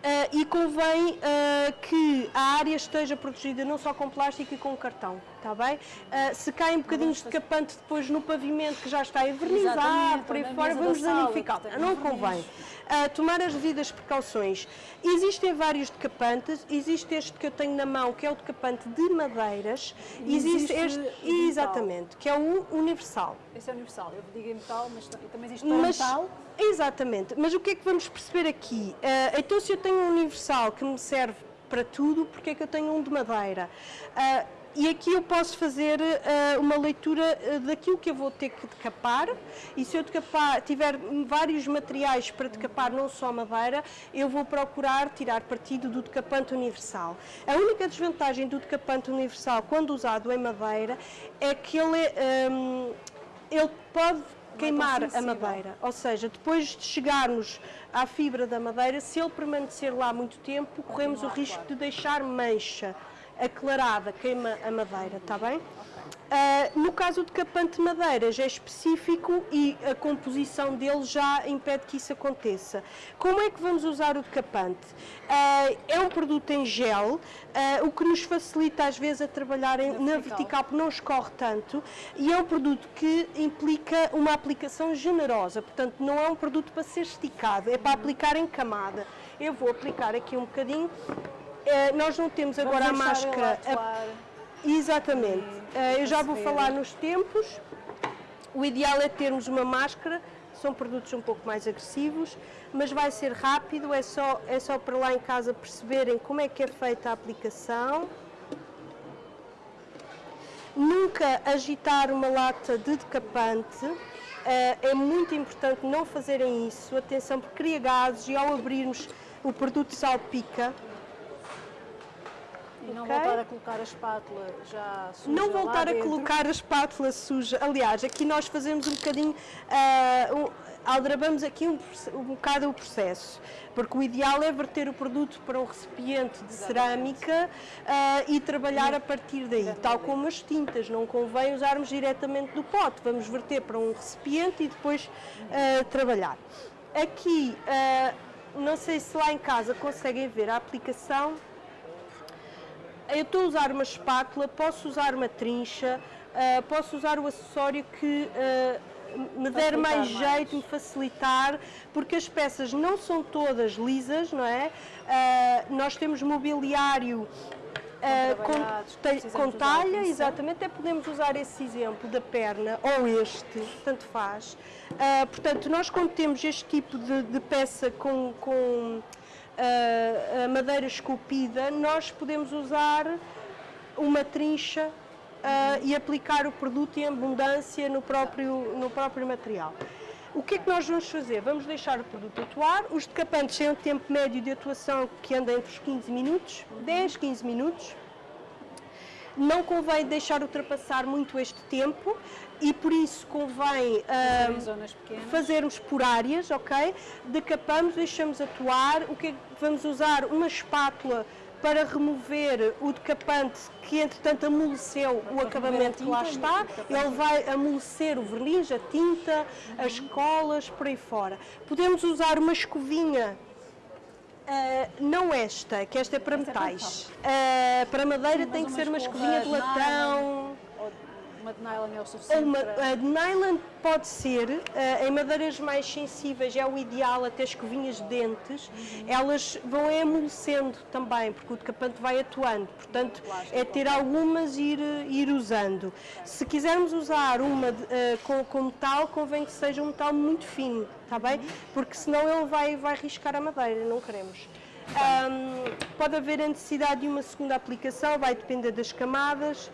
Uh, e convém uh, que a área esteja protegida não só com plástico e com cartão, está bem? Uh, se cai um bocadinho de capante depois no pavimento que já está envernizado, por aí fora, vamos danificar. Não convém. Tomar as devidas precauções. Existem vários decapantes, existe este que eu tenho na mão, que é o decapante de madeiras, e existe, existe este, exatamente, que é o universal. Esse é universal, eu digo em metal, mas também existe para mas, metal. Exatamente, mas o que é que vamos perceber aqui? Uh, então, se eu tenho um universal que me serve para tudo, porque é que eu tenho um de madeira? Uh, e aqui eu posso fazer uh, uma leitura daquilo que eu vou ter que decapar e se eu decapar, tiver vários materiais para decapar, não só madeira, eu vou procurar tirar partido do decapante universal. A única desvantagem do decapante universal, quando usado em madeira, é que ele, um, ele pode queimar a madeira. Ou seja, depois de chegarmos à fibra da madeira, se ele permanecer lá muito tempo, corremos o risco de deixar mancha aclarada, queima a madeira, está bem? Uh, no caso de capante de madeira já é específico e a composição dele já impede que isso aconteça. Como é que vamos usar o decapante? Uh, é um produto em gel, uh, o que nos facilita às vezes a trabalhar em, na vertical porque não escorre tanto e é um produto que implica uma aplicação generosa, portanto não é um produto para ser esticado, é para uhum. aplicar em camada. Eu vou aplicar aqui um bocadinho. Nós não temos agora a máscara. Exatamente. Uh, eu já vou falar nos tempos. O ideal é termos uma máscara, são produtos um pouco mais agressivos, mas vai ser rápido, é só, é só para lá em casa perceberem como é que é feita a aplicação. Nunca agitar uma lata de decapante, uh, é muito importante não fazerem isso, atenção porque cria gases e ao abrirmos o produto salpica, e não okay. voltar a colocar a espátula já suja Não voltar a colocar a espátula suja. Aliás, aqui nós fazemos um bocadinho, uh, aldrabamos aqui um, um bocado o processo, porque o ideal é verter o produto para um recipiente de Exatamente. cerâmica uh, e trabalhar a partir daí, Exatamente. tal como as tintas, não convém usarmos diretamente do pote, vamos verter para um recipiente e depois uh, trabalhar. Aqui, não sei se lá em casa conseguem ver a aplicação eu estou a usar uma espátula, posso usar uma trincha, uh, posso usar o acessório que uh, me der mais jeito, me facilitar, porque as peças não são todas lisas, não é? Uh, nós temos mobiliário com, com talha, exatamente, até podemos usar esse exemplo da perna ou este, tanto faz. Portanto, nós quando temos este tipo de, de peça com, com a madeira esculpida, nós podemos usar uma trincha ah, e aplicar o produto em abundância no próprio, no próprio material. O que é que nós vamos fazer? Vamos deixar o produto atuar. Os decapantes têm um tempo médio de atuação que anda entre os 15 minutos, 10, 15 minutos. Não convém deixar ultrapassar muito este tempo e por isso convém zonas pequenas. fazermos por áreas, ok? Decapamos, deixamos atuar. O que é que vamos usar? Uma espátula para remover o decapante que entretanto amoleceu o acabamento que lá está. Ele vai amolecer o verniz, a tinta, as colas, por aí fora. Podemos usar uma escovinha ah, não esta, que esta é para Esta é metais. Ah, para madeira Mas tem que ser uma escovinha de latão. Uma de nylon é o suficiente uma, para... a de nylon pode ser, eh, em madeiras mais sensíveis é o ideal, até escovinhas de dentes, elas vão amolecendo também, porque o decapante vai atuando, portanto Plástico, é ter algumas e ir, ir usando. Se quisermos usar uma de- eh, com, com metal, convém que seja um metal muito fino, está bem? Porque senão ele vai, vai riscar a madeira, não queremos. Ahm, pode haver a necessidade de uma segunda aplicação, vai depender das camadas.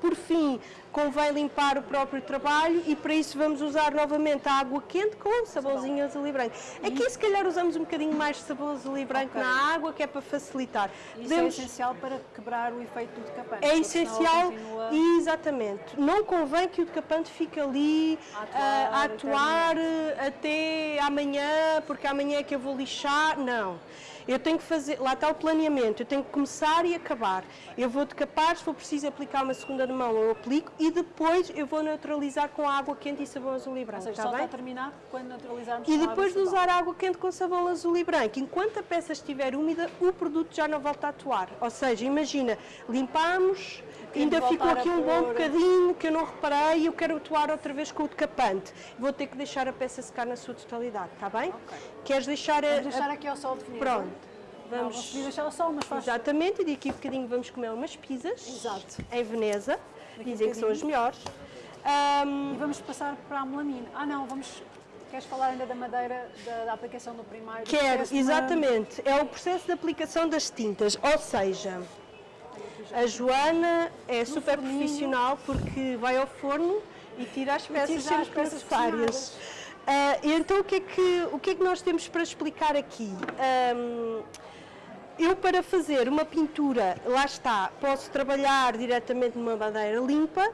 Por fim, convém limpar o próprio trabalho e para isso vamos usar novamente a água quente com sabãozinho azul e branco. Aqui se calhar usamos um bocadinho mais de sabão azul e branco Ok. na água, que é para facilitar. Isso é essencial para quebrar o efeito do decapante. É essencial, continua- exatamente. Não convém que o decapante fique ali A atuar ah, a atuar eh, até amanhã, porque amanhã é que eu vou lixar. Não. Eu tenho que fazer, lá está o planeamento, eu tenho que começar e acabar. Eu vou decapar, se for preciso aplicar uma segunda de mão, eu aplico e depois eu vou neutralizar com água quente e sabão azul e Ou branco. seja, está só bem? terminar quando neutralizarmos E depois de usar água quente com sabão azul e branco, enquanto a peça estiver úmida, o produto já não volta a atuar. Ou seja, imagina, limpamos, ainda ficou aqui um bom bocadinho que eu não reparei e eu quero atuar outra vez com o decapante. Vou ter que deixar a peça secar na sua totalidade, está bem? Ok. Queres deixar a... Vamos deixar aqui ao sol definido. Pronto. Não, Vamos... vamos deixar ao sol, mas faz... Exatamente, e daqui a bocadinho vamos comer umas pizzas. Exato. Em Veneza. Daqui Dizem que são as melhores. Ahm, E vamos passar para a melamina. Ah não, vamos... Queres falar ainda da madeira, da, da aplicação do primário? Quero, exatamente. É o processo de aplicação das tintas. Ou seja, a Joana é super forninho. profissional porque vai ao forno e tira as peças tira as peças necessárias. Ah, e então o que, é que, o que é que nós temos para explicar aqui? Ahm, eu, para fazer uma pintura, lá está, posso trabalhar diretamente numa madeira limpa,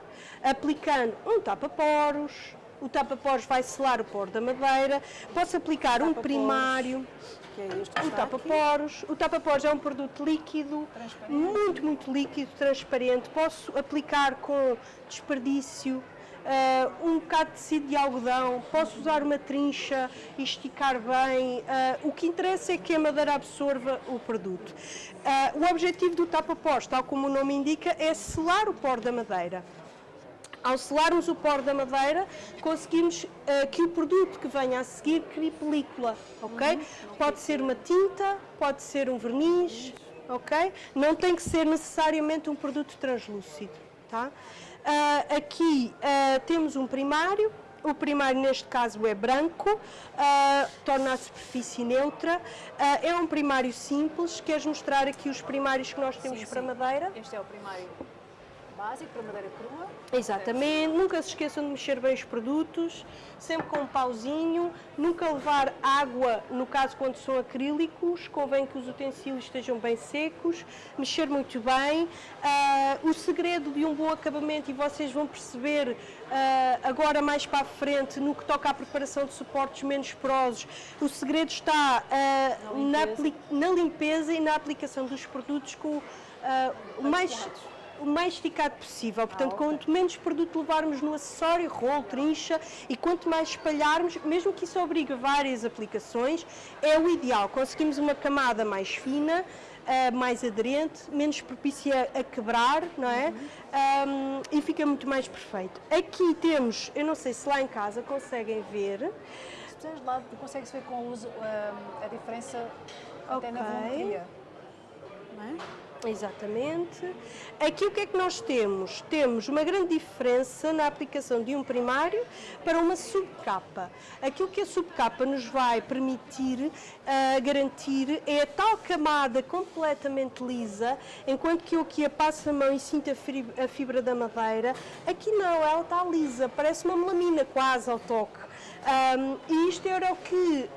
aplicando um tapa-poros. O tapa-poros vai selar o poro da madeira. Posso aplicar um primário, Que é este que o tapa-poros. O tapa-poros é um produto líquido, muito, muito líquido, transparente. Posso aplicar com desperdício, ah, um bocado de tecido de algodão, posso usar uma trincha e esticar bem. Ah, o que interessa é que a madeira absorva o produto. Ah, o objetivo do tapa-poros, tal como o nome indica, é selar o poro da madeira. Ao selarmos o poro da madeira, conseguimos eh, que o produto que venha a seguir crie película, ok? Pode ser uma tinta, pode ser um verniz, ok? Não tem que ser necessariamente um produto translúcido, tá? Ah, aqui ah, temos um primário, o primário neste caso é branco, ah, torna a superfície neutra, Ah, é um primário simples, queres mostrar aqui os primários que nós temos Sim, para sim. madeira? Este é o primário básico para madeira crua. Exatamente, nunca se esqueçam de mexer bem os produtos, sempre com um pauzinho, nunca levar água, no caso quando são acrílicos, convém que os utensílios estejam bem secos, mexer muito bem. Ah, o segredo de um bom acabamento, e vocês vão perceber ah, agora mais para a frente, no que toca à preparação de suportes menos porosos, o segredo está ah, Na na, limpeza. apli- na limpeza e na aplicação dos produtos com o mais. O mais esticado possível. Portanto, Ah, ok. quanto menos produto levarmos no acessório, rolo, trincha, e quanto mais espalharmos, mesmo que isso obrigue várias aplicações, é o ideal. Conseguimos uma camada mais fina, ah, mais aderente, menos propícia a quebrar, não é? Uhum. Ahm, e fica muito mais perfeito. Aqui temos, eu não sei se lá em casa conseguem ver, Se puseres de lado, consegue-se ver com luz hum, a diferença até na volumetria. Não é? Exatamente. Aqui o que é que nós temos? Temos uma grande diferença na aplicação de um primário para uma subcapa. Aquilo que a subcapa nos vai permitir uh, garantir é a tal camada completamente lisa, enquanto que eu aqui a passo a mão e sinto a fibra da madeira, aqui não, ela está lisa, parece uma melamina quase ao toque. Um, e isto era o que uh,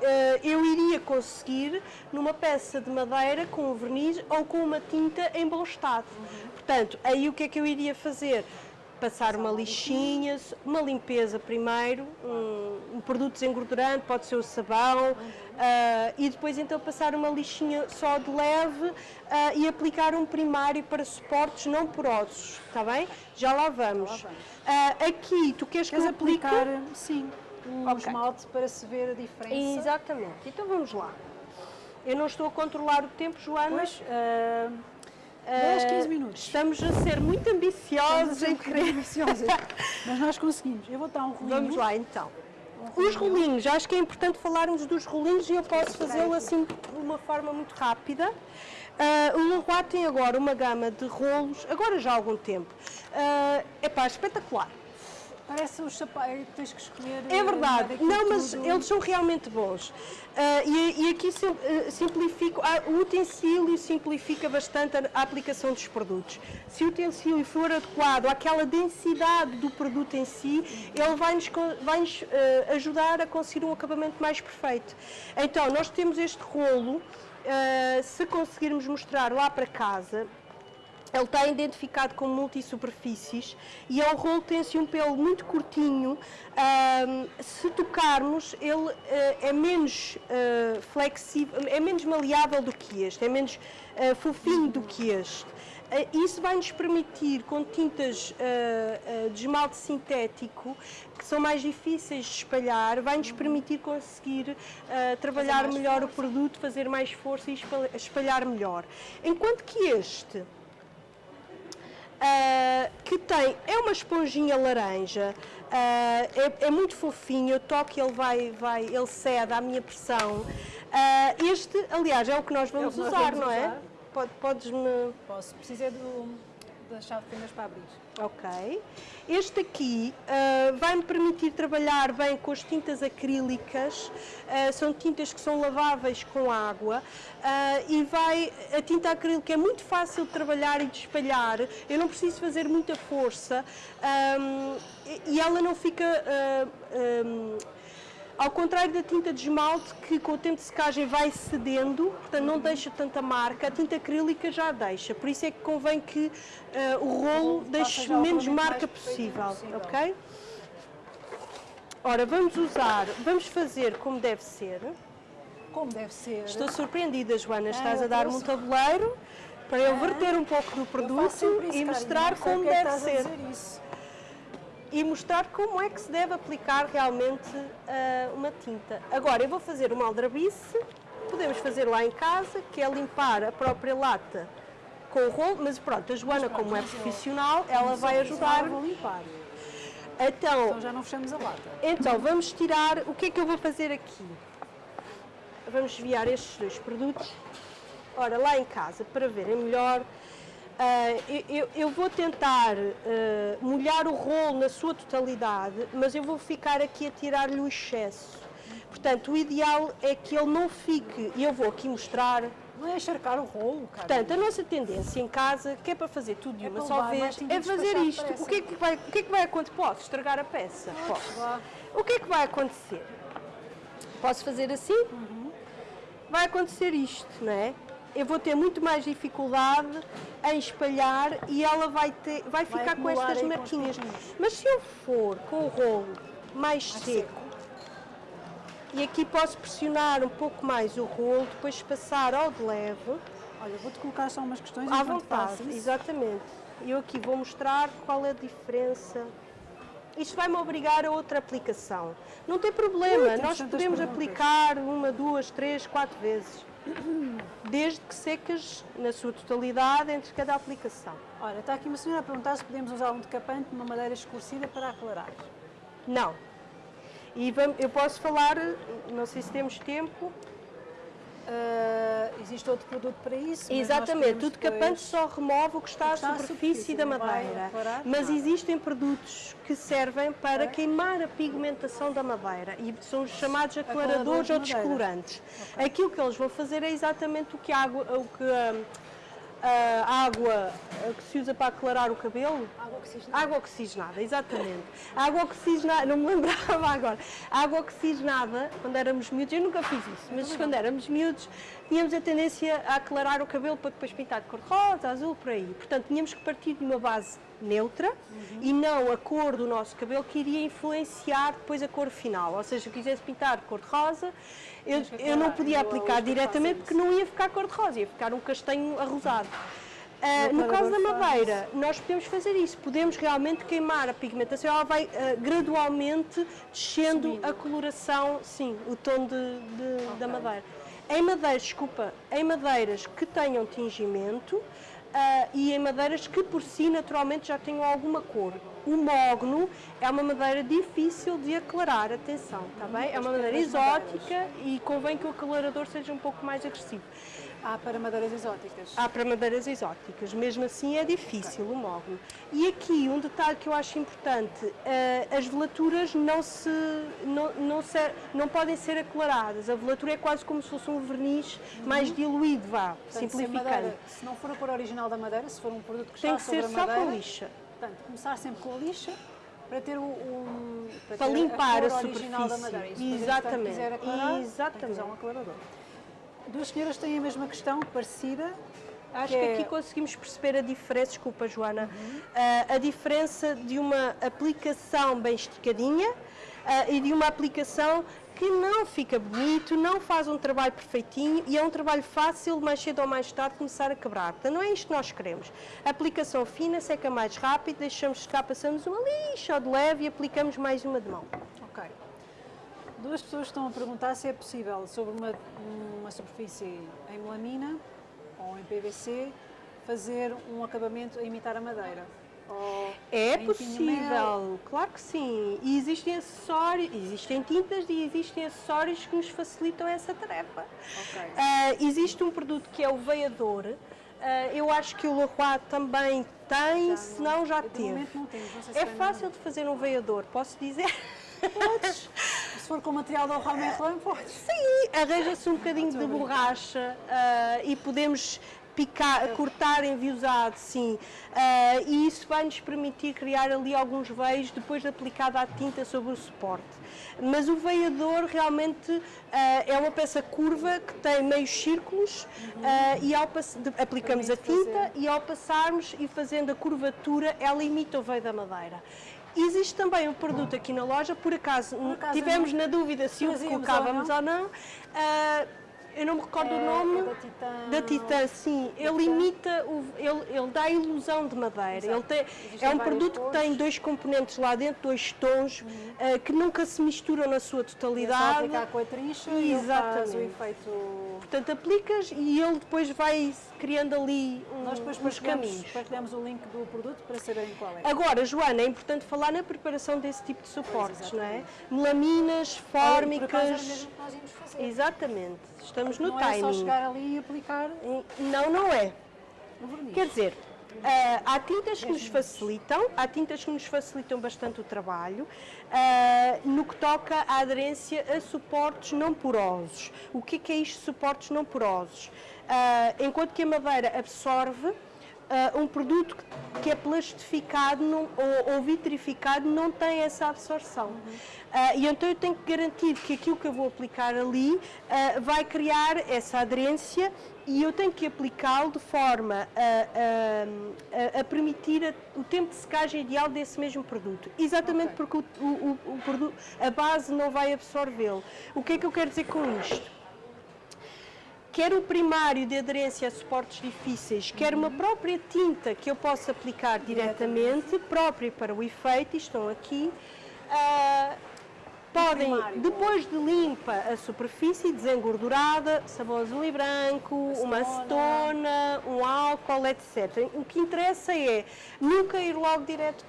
eu iria conseguir numa peça de madeira com verniz ou com uma tinta em bom estado. Uhum. Portanto, aí o que é que eu iria fazer? Passar uma lixinha, uma limpeza primeiro, um, um produto desengordurante, pode ser o sabão, uh, e depois então passar uma lixinha só de leve uh, e aplicar um primário para suportes não porosos, está bem? Já lá vamos. Já lá vamos. aqui, tu queres, queres que eu aplique? aplicar? Sim um okay. esmalte para se ver a diferença. Exatamente. Então vamos lá. Eu não estou a controlar o tempo, Joana. Pois, uh, 10, 15 minutos. Estamos a ser muito ambiciosos em querer. Ambiciosos, <laughs> mas nós conseguimos. Eu vou dar um rolinho. Vamos lá então. Um Os rolinhos, acho que é importante falarmos dos rolinhos e eu posso fazê-lo assim de uma forma muito rápida. Uh, o Leroy tem agora uma gama de rolos, agora já há algum tempo. Uh, epá, espetacular. Parece os sapatos, tens que escolher. É verdade, não, mas tudo. eles são realmente bons. Uh, e, e, aqui sim, uh, simplifico, uh, o utensílio simplifica bastante a, a, aplicação dos produtos. Se o utensílio for adequado àquela densidade do produto em si, ele vai-nos vai -nos, ajudar a conseguir um acabamento mais perfeito. Então, nós temos este rolo, se conseguirmos mostrar lá para casa, ele está identificado como multisuperfícies e é um rolo tem assim um pelo muito curtinho. Um, se tocarmos, ele uh, é menos uh, flexível, é menos maleável do que este, é menos uh, fofinho do que este. Isso vai nos permitir, com tintas de esmalte sintético, que são mais difíceis de espalhar, vai nos permitir conseguir trabalhar melhor força. o produto, fazer mais força e espalhar melhor. Enquanto que este Uh, que tem, é uma esponjinha laranja, uh, é, é, muito fofinho, eu toco e ele vai, vai, ele cede à minha pressão. Uh, este, aliás, é o que nós vamos, é que nós usar, vamos não é? Pode, Podes-me... Posso, precisa do da chave de fendas para abrir. Ok. Este aqui uh, vai-me permitir trabalhar bem com as tintas acrílicas, uh, são tintas que são laváveis com água uh, e vai, a tinta acrílica é muito fácil de trabalhar e de espalhar, eu não preciso fazer muita força um, e ela não fica um, ao contrário da tinta de esmalte, que com o tempo de secagem vai cedendo, portanto não deixa tanta marca, a tinta acrílica já deixa. Por isso é que convém que uh, o rolo deixe menos marca possível, possível, ok? Ora, vamos usar, vamos fazer como deve ser. Como deve ser. Estou surpreendida, Joana, estás a dar-me um tabuleiro para eu verter um pouco do produto e mostrar como é deve ser e mostrar como é que se deve aplicar realmente uh, uma tinta. Agora, eu vou fazer uma aldrabice, podemos fazer lá em casa, que é limpar a própria lata com o rolo, mas pronto, a Joana, como é profissional, ela vai ajudar. vou limpar. Então, então já não fechamos a lata. Então, vamos tirar, o que é que eu vou fazer aqui? Vamos desviar estes dois produtos. Ora, lá em casa, para verem melhor, Uh, eu, eu, vou tentar uh, molhar o rolo na sua totalidade, mas eu vou ficar aqui a tirar-lhe o excesso. Portanto, o ideal é que ele não fique, e eu vou aqui mostrar... Não é encharcar o rolo, cara. Portanto, a nossa tendência em casa, que é para fazer tudo de é uma só vez, é fazer isto. O que é que, vai, o que é que vai acontecer? Posso estragar a peça? Posso. O que é que vai acontecer? Posso fazer assim? Uhum. Vai acontecer isto, não é? Eu vou ter muito mais dificuldade em espalhar e ela vai, ter, vai, vai ficar com estas marquinhas. Mas se eu for com o rolo mais, seco, seco, e aqui posso pressionar um pouco mais o rolo, depois passar ao de leve. Olha, vou-te colocar só umas questões à vontade. Exatamente. Eu aqui vou mostrar qual é a diferença. Isto vai-me obrigar a outra aplicação. Não tem problema, nós podemos aplicar uma, duas, três, quatro vezes desde que secas na sua totalidade entre cada aplicação. Olha, está aqui uma senhora a perguntar se podemos usar um decapante numa madeira escurecida para aclarar. Não. E eu posso falar, não sei se temos tempo. Uh, existe outro produto para isso. Exatamente, o decapante só remove o que está, está à superfície, superfície da madeira. Mas existem produtos que servem para queimar a pigmentação da madeira e são os chamados aclaradores ou descolorantes. Okay. Aquilo que eles vão fazer é exatamente o que a água. O que, hum, a água que se usa para aclarar o cabelo. Água oxigenada. Água oxigenada, exatamente. água oxigenada, não me lembrava agora. água oxigenada, quando éramos miúdos, eu nunca fiz isso, mas quando éramos miúdos, tínhamos a tendência a aclarar o cabelo para depois pintar de cor rosa, azul, por aí. Portanto, tínhamos que partir de uma base neutra uhum. e não a cor do nosso cabelo que iria influenciar depois a cor final. Ou seja, se eu quisesse pintar de cor de rosa, eu, eu não podia aplicar diretamente porque não ia ficar cor de rosa, ia ficar um castanho arrosado. Uh, no caso da madeira, nós podemos fazer isso, podemos realmente queimar a pigmentação, ela vai uh, gradualmente descendo Subindo. a coloração, sim, o tom de, de okay. da madeira. Em madeiras, desculpa, em madeiras que tenham tingimento, uh, e em madeiras que por si naturalmente já tenham alguma cor. O mogno é uma madeira difícil de aclarar, atenção, está bem? É uma madeira exótica e convém que o aclarador seja um pouco mais agressivo. Há para madeiras exóticas? Há para madeiras exóticas, mesmo assim é difícil okay. o mogno. E aqui um detalhe que eu acho importante, uh, as velaturas não, se, não, não, não podem ser aclaradas, a velatura é quase como se fosse um verniz uhum. mais diluído, vá, Portanto, simplificando. Se, madeira, se, não for a cor original da madeira, se for um produto que Tem está que ser só madeira, com lixa. Portanto, começar sempre com a lixa, para ter um, para, para ter limpar a, a superfície. Da madeira. Isso, Exatamente. Aclarar, Exatamente. um aclarador. Duas senhoras têm a mesma questão, parecida. Acho que, que aqui conseguimos perceber a diferença, desculpa Joana, uhum. uh, a diferença de uma aplicação bem esticadinha uh, e de uma aplicação que não fica bonito, não faz um trabalho perfeitinho e é um trabalho fácil, mais cedo ou mais tarde, começar a quebrar. Portanto, não é isto que nós queremos. A aplicação fina, seca mais rápido, deixamos secar, passamos uma lixa de leve e aplicamos mais uma de mão. Ok. Duas pessoas estão a perguntar se é possível, sobre uma, uma superfície em melamina ou em PVC, fazer um acabamento a imitar a madeira. é possível, claro que sim. E existem acessórios, existem tintas e existem acessórios que nos facilitam essa tarefa. Okay. Uh, existe um produto que é o veiador. Uh, eu acho que o Leroy também tem, já se não já teve. Não não é fácil de fazer um veiador, posso dizer? Podes. Se for com o material da Romain Merlin, podes. Sim, arranja-se um bocadinho de borracha uh, e podemos picar, cortar enviosado, sim. Uh, e isso vai nos permitir criar ali alguns veios depois de aplicada a tinta sobre o suporte. Mas o veiador realmente uh, é uma peça curva que tem meios círculos uhum. uh, e ao de, aplicamos a tinta fazer. e ao passarmos e fazendo a curvatura, ela imita o veio da madeira. Existe também um produto aqui na loja, por acaso, por acaso tivemos na dúvida se o colocávamos ou não. Ou não uh, eu não me recordo é, o nome. É da Titã. Da Titã, sim. Ele imita, o, ele, ele dá a ilusão de madeira. Ele tem, é um produto que tem dois componentes lá dentro, dois tons, uhum. uh, que nunca se misturam na sua totalidade. Só com a trincha Exatamente. e faz o efeito... Portanto, aplicas e ele depois vai criando ali um, Nós depois uns caminhos. partilhamos o link do produto para saberem qual é. Agora, Joana, é importante falar na preparação desse tipo de suportes, não é? Melaminas, fórmicas... Por mesmo que nós íamos fazer. Exatamente. Estamos no não timing. Não é só chegar ali e aplicar... Não, não é. Quer dizer, Uh, há tintas que nos facilitam, há tintas que nos facilitam bastante o trabalho, uh, no que toca à aderência a suportes não porosos. O que é, que é isto, suportes não porosos? Uh, enquanto que a madeira absorve, Uh, um produto que é plastificado não, ou, ou, vitrificado não tem essa absorção. Uhum. Uh, e então eu tenho que garantir que aquilo que eu vou aplicar ali uh, vai criar essa aderência e eu tenho que aplicá-lo de forma a, a, a permitir a, o tempo de secagem ideal desse mesmo produto. Exatamente okay. porque o, o, o produto, a base não vai absorvê-lo. O que é que eu quero dizer com isto? Quer o primário de aderência a suportes difíceis, quer uma própria tinta que eu possa aplicar diretamente, própria para o efeito, estão aqui, uh, podem, depois de limpa a superfície, desengordurada, sabão azul e branco, uma acetona, um álcool, etc. O que interessa é nunca ir logo direto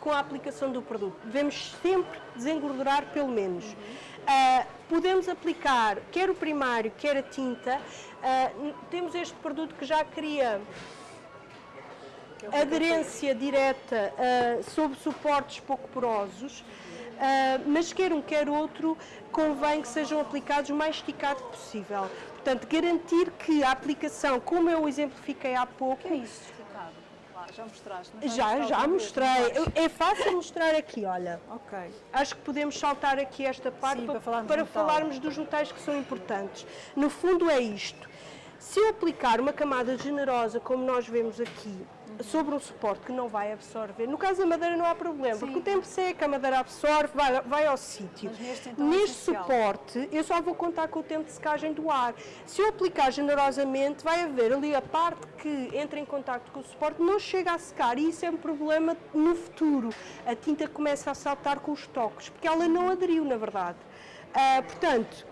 com a aplicação do produto. Devemos sempre desengordurar pelo menos. Uhum. Uh, podemos aplicar quer o primário, quer a tinta. Uh, temos este produto que já cria aderência direta uh, sobre suportes pouco porosos, uh, mas quer um quer outro, convém que sejam aplicados o mais esticado possível. Portanto, garantir que a aplicação, como eu exemplifiquei há pouco... É? Lá, já mostraste? Já, já mostrei. É fácil mostrar aqui, olha. Ok. Acho que podemos saltar aqui esta parte Sim, para, para falarmos para do falarmos dos metais que são importantes. No fundo é isto. Se eu aplicar uma camada generosa, como nós vemos aqui, sobre um suporte que não vai absorver, no caso da madeira não há problema, porque o tempo seca, a madeira absorve, vai, vai ao sítio. Neste, então, é Neste suporte, eu só vou contar com o tempo de secagem do ar. Se eu aplicar generosamente, vai haver ali a parte que entra em contato com o suporte, não chega a secar e isso é um problema no futuro. A tinta começa a saltar com os toques, porque ela não aderiu, na verdade. Ah, portanto,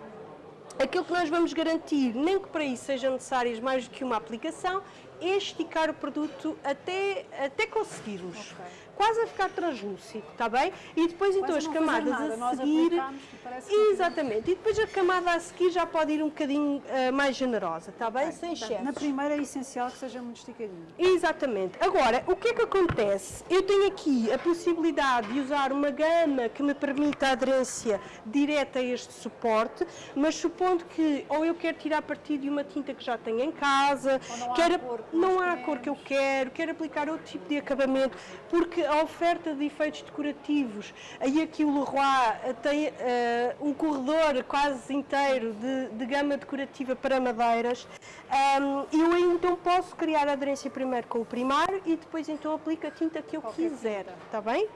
aquilo que nós vamos garantir, nem que para isso sejam necessárias mais do que uma aplicação, esticar o produto até, até conseguirmos. Ok. Quase a ficar translúcido, está bem? E depois então Quase as camadas a seguir. e parece que Exatamente. E depois a camada a seguir já pode ir um bocadinho ah, mais generosa, está bem? Sem Portanto, excessos. Na primeira é essencial que seja muito esticadinho. Exatamente. Agora, o que é que acontece? Eu tenho aqui a possibilidade de usar uma gama que me permita a aderência direta a este suporte, mas supondo que ou eu quero tirar partido de uma tinta que já tenho em casa, Ou não há quero, a cor que não há a cor que eu quero, quero aplicar outro tipo de acabamento, porque a oferta de efeitos decorativos, aí aqui o Leroy tem eh, um corredor quase inteiro de, de gama decorativa para madeiras, Ahm, eu então posso criar a aderência primeiro com o primário e depois então aplico a tinta que eu Qualquer quiser, tinta. está bem?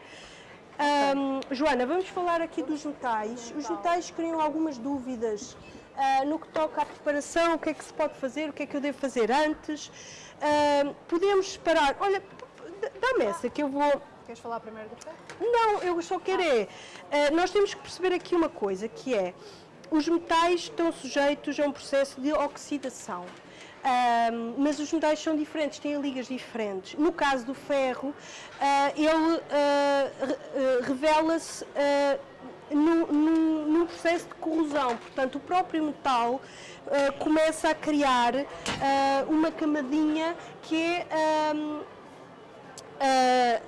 Ahm, Joana, vamos falar aqui dos metais. Os metais criam algumas dúvidas ah, no que toca à preparação, o que é que se pode fazer, o que é que eu devo fazer antes. Ahm, podemos separar, olha, p- dá-me essa que eu vou... Queres falar primeiro do ferro? Não, eu só quero é. eh, nós temos que perceber aqui uma coisa, que é os metais estão sujeitos a um processo de oxidação. Mas os metais são diferentes, têm ligas diferentes. No caso do ferro, ah, ele ah, ah, revela-se ah, num, num- num processo de corrosão, portanto, o próprio metal ah, começa a criar ah, uma camadinha que é. Ah,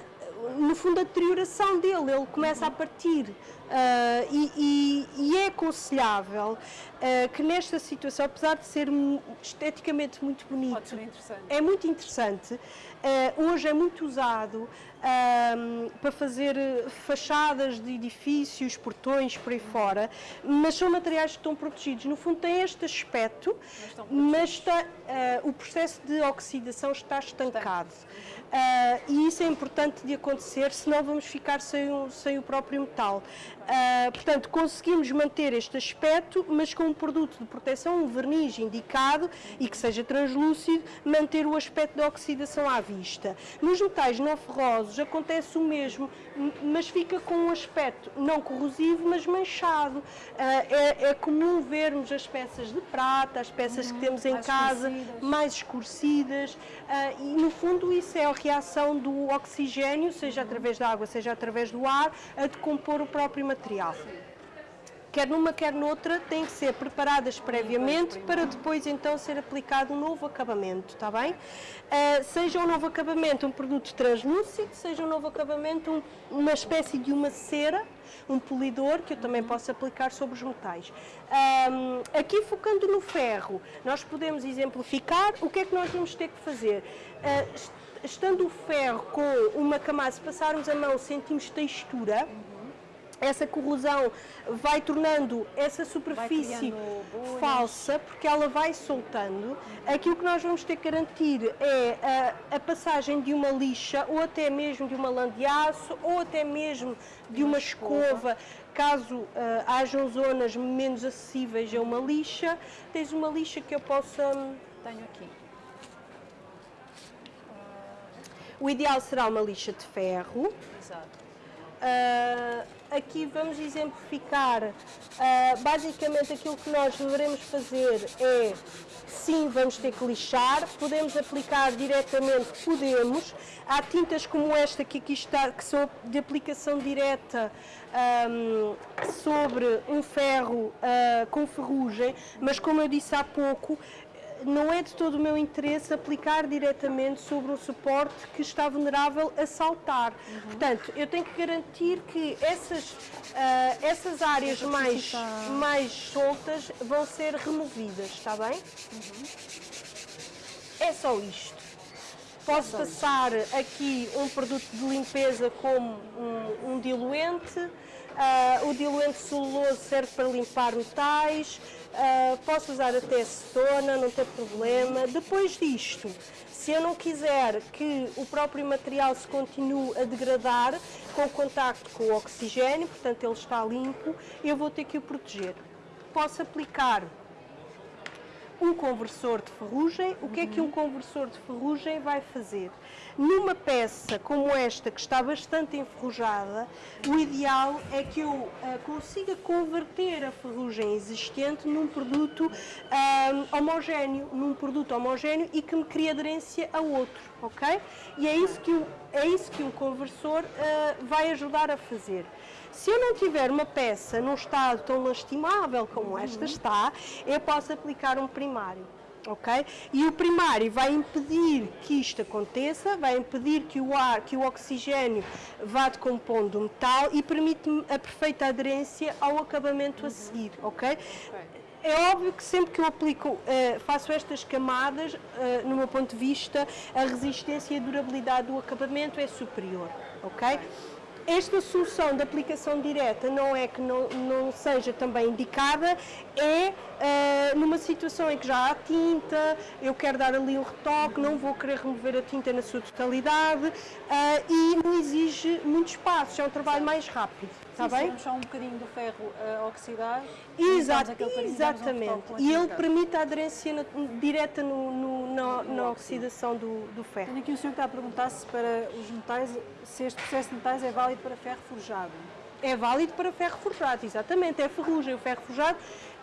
no fundo, a deterioração dele, ele começa a partir. Ah, e, e- e é aconselhável ah, que nesta situação, apesar de ser esteticamente muito bonito, ser é muito interessante. Eh, hoje é muito usado para fazer fachadas de edifícios, portões, por aí fora, mas são materiais que estão protegidos. No fundo, tem este aspecto, mas está, o processo de oxidação está estancado. E isso é importante de acontecer, senão vamos ficar sem o, sem o próprio metal. Ah, portanto, conseguimos manter este aspecto, mas com um produto de proteção, um verniz indicado e que seja translúcido, manter o aspecto da oxidação à vista. Nos metais não ferrosos acontece o mesmo, mas fica com um aspecto não corrosivo, mas manchado. Ah, é, é comum vermos as peças de prata, as peças que temos em casa, escurecidas. mais escurecidas ah, e no fundo isso é a reação do oxigênio, seja através da água, seja através do ar, a decompor o próprio material. Quer numa, quer noutra, têm que ser preparadas previamente para depois então ser aplicado um novo acabamento, está bem? Ah, seja um novo acabamento um produto translúcido, seja um novo acabamento um- uma espécie de uma cera, um polidor que eu também posso aplicar sobre os metais. Ahm, aqui focando no ferro, nós podemos exemplificar o que é que nós vamos ter que fazer. Ah, est- estando o ferro com uma camada, se passarmos a mão sentimos textura, essa corrosão vai tornando essa superfície falsa, porque ela vai soltando. Aqui o que nós vamos ter que garantir é a, a passagem de uma lixa, ou até mesmo de uma lã de aço, ou até mesmo de uma escova, caso ah, hajam zonas menos acessíveis a uma lixa. Tens uma lixa que eu possa... Tenho aqui. O ideal será uma lixa de ferro. Exato. Uh, aqui vamos exemplificar. Uh, basicamente, aquilo que nós deveremos fazer é sim, vamos ter que lixar, podemos aplicar diretamente, podemos. Há tintas como esta que aqui está, que são de aplicação direta um, sobre um ferro uh, com ferrugem, mas como eu disse há pouco, não é de todo o meu interesse aplicar diretamente sobre um suporte que está vulnerável a saltar. Uhum. Portanto, eu tenho que garantir que essas, uh, essas áreas mais, mais soltas vão ser removidas, está bem? Uhum. É só isto. Posso passar aqui um produto de limpeza como um, um diluente, uh, o diluente celuloso serve para limpar metais, Uh, posso usar até acetona, não tem problema. Depois disto, se eu não quiser que o próprio material se continue a degradar com o contacto com o oxigênio, portanto ele está limpo, eu vou ter que o proteger. Posso aplicar um conversor de ferrugem. O que é que um conversor de ferrugem vai fazer? Numa peça como esta, que está bastante enferrujada, o ideal é que eu uh, consiga converter a ferrugem existente num produto uh, homogéneo, num produto homogéneo e que me crie aderência a outro, ok? E é isso que, o, é isso que um conversor uh, vai ajudar a fazer. Se eu não tiver uma peça num estado tão lastimável como esta está, eu posso aplicar um primário. Ok? E o primário vai impedir que isto aconteça, vai impedir que o ar, que o oxigênio vá decompondo o metal e permite-me a perfeita aderência ao acabamento a seguir, ok? É óbvio que sempre que eu aplico, uh, faço estas camadas, uh, no meu ponto de vista, a resistência e a durabilidade do acabamento é superior, ok? Esta solução de aplicação direta não é que não, não seja também indicada, é uh, numa situação em que já há tinta, eu quero dar ali um retoque, não vou querer remover a tinta na sua totalidade uh, e não exige muito espaço, é um trabalho mais rápido. Está bem? só um bocadinho do ferro uh, oxidar. Exato, exatamente. e ele permite a aderência na, direta no, no, na, na oxidação do, do ferro. Tenho aqui o senhor que está a perguntar se para os metais, se este processo de metais é válido para ferro forjado. É válido para ferro forjado, exatamente. É ferrugem. O ferro forjado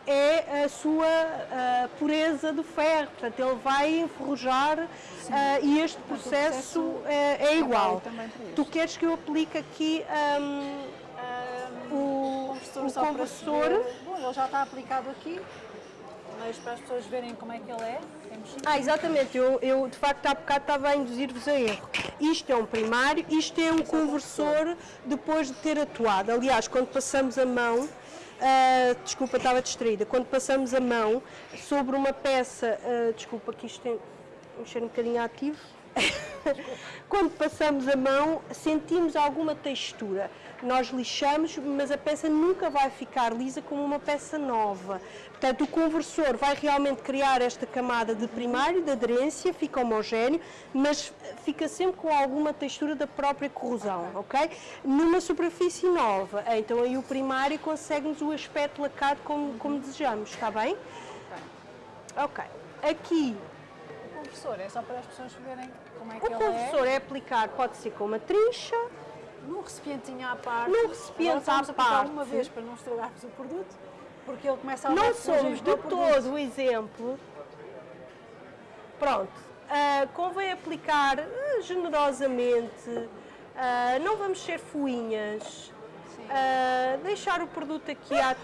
é a sua uh, pureza do ferro, portanto ele vai enferrujar uh, e este processo, processo é, é igual. Tu queres que eu aplique aqui um, um, o, o conversor? Bom, ele já está aplicado aqui, mas para as pessoas verem como é que ele é, temos Ah, exatamente, eu, eu de facto há bocado estava a induzir-vos a erro. Isto é um primário, isto é um conversor depois de ter atuado. Aliás, quando passamos a mão, Uh, desculpa, estava distraída. Quando passamos a mão sobre uma peça, uh, desculpa que isto tem mexer um bocadinho ativo. <laughs> Quando passamos a mão, sentimos alguma textura. Nós lixamos, mas a peça nunca vai ficar lisa como uma peça nova. Portanto, o conversor vai realmente criar esta camada de primário, de aderência, fica homogéneo, mas fica sempre com alguma textura da própria corrosão, ok? Numa superfície nova, então aí o primário consegue-nos o aspecto lacado como, como desejamos, está bem? Ok. Aqui conversor? É só para as pessoas verem como é que o ele é? O conversor é aplicar, pode ser com uma trincha. Num recipientinho à parte. Num recipiente à parte. uma vez para não estragarmos o produto, porque ele começa a Não somos de todo o exemplo. Pronto. Uh, convém aplicar uh, generosamente. Uh, não vamos ser fuinhas. deixar o produto aqui à...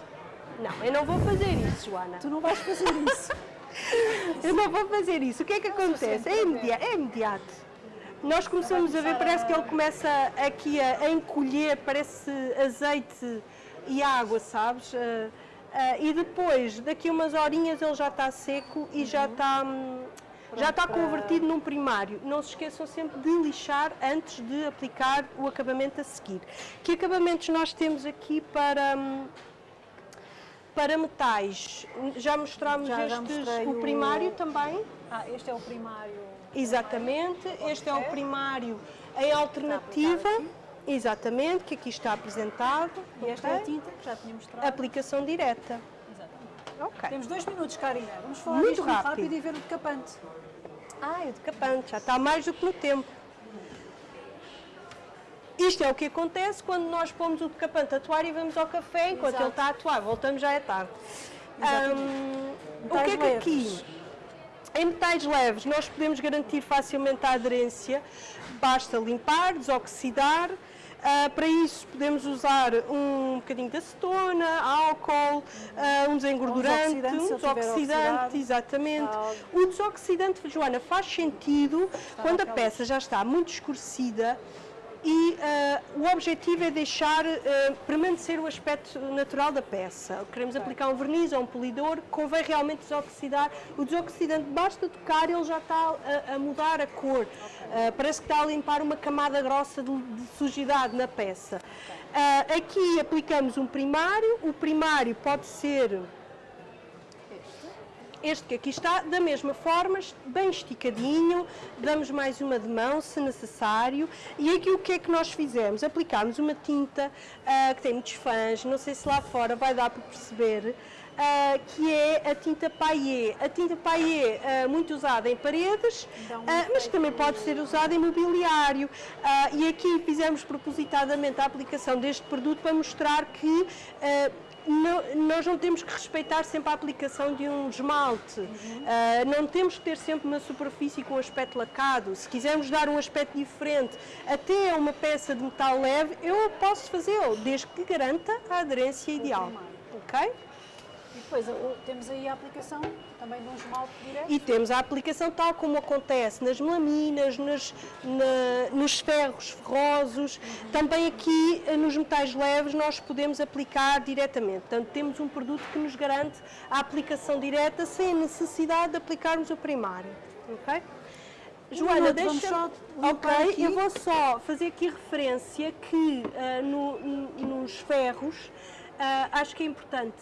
Não, eu não vou fazer isso, Joana. Tu não vais fazer isso. <laughs> Eu não vou fazer isso. O que é que acontece? É imediato. É imediato. Nós começamos a ver, parece que ele começa aqui a, encolher, parece azeite e água, sabes? Uh, uh, e depois, daqui umas horinhas, ele já está seco e já está, já está convertido num primário. Não se esqueçam sempre de lixar antes de aplicar o acabamento a seguir. Que acabamentos nós temos aqui para... Um, para metais, já mostramos já, estes, já o primário o... também. Ah, este é o primário. Exatamente, este é o primário em alternativa. Exatamente, que aqui está apresentado. E esta okay. é a tinta que já tínhamos mostrado. Aplicação direta. Exatamente. Ok. Temos dois minutos, Karina. Vamos falar muito rápido. rápido e ver o decapante. Ah, o decapante, já está mais do que no tempo. Isto é o que acontece quando nós pomos o capante a atuar e vamos ao café enquanto Exato. ele está a atuar. Voltamos já é tarde. Hum, o que é que aqui? Em metais leves, nós podemos garantir facilmente a aderência. Basta limpar, desoxidar. Ah, para isso, podemos usar um bocadinho de acetona, álcool, ah, um desengordurante, desoxidante, se um desoxidante, oxidado. exatamente. Tal. O desoxidante, Joana, faz sentido quando a peça já está muito escurecida e ah, o objetivo é deixar ah, permanecer o aspecto natural da peça. Queremos aplicar um verniz ou um polidor, convém realmente desoxidar. O desoxidante basta tocar, ele já está a, a mudar a cor. Ah, parece que está a limpar uma camada grossa de, de sujidade na peça. Aqui aplicamos um primário, o primário pode ser este que aqui está, da mesma forma, bem esticadinho, damos mais uma de mão se necessário. E aqui o que é que nós fizemos? Aplicámos uma tinta ah, que tem muitos fãs, não sei se lá fora vai dar para perceber, ah, que é a tinta paillé. A tinta paillé ah, muito usada em paredes, ah, mas também pode ser usada em mobiliário. E aqui fizemos propositadamente a aplicação deste produto para mostrar que não- nós não temos que respeitar sempre a aplicação de um esmalte, Ah, não temos que ter sempre uma superfície com aspecto lacado. Se quisermos dar um aspecto diferente até a uma peça de metal leve, eu posso fazê-lo, desde que garanta a aderência ideal. Ok? E depois temos aí a aplicação também de um esmalte direto. E temos a aplicação tal como acontece nas melaminas, nas- na- nos ferros ferrosos, também aqui eh, nos metais leves nós podemos aplicar diretamente. Portanto, temos um produto que nos garante a aplicação direta sem a necessidade de aplicarmos o primário. Ok? Joana, deixa. Ok, aqui. eu vou só fazer aqui referência que ah, no- no- nos ferros ah, acho que é importante.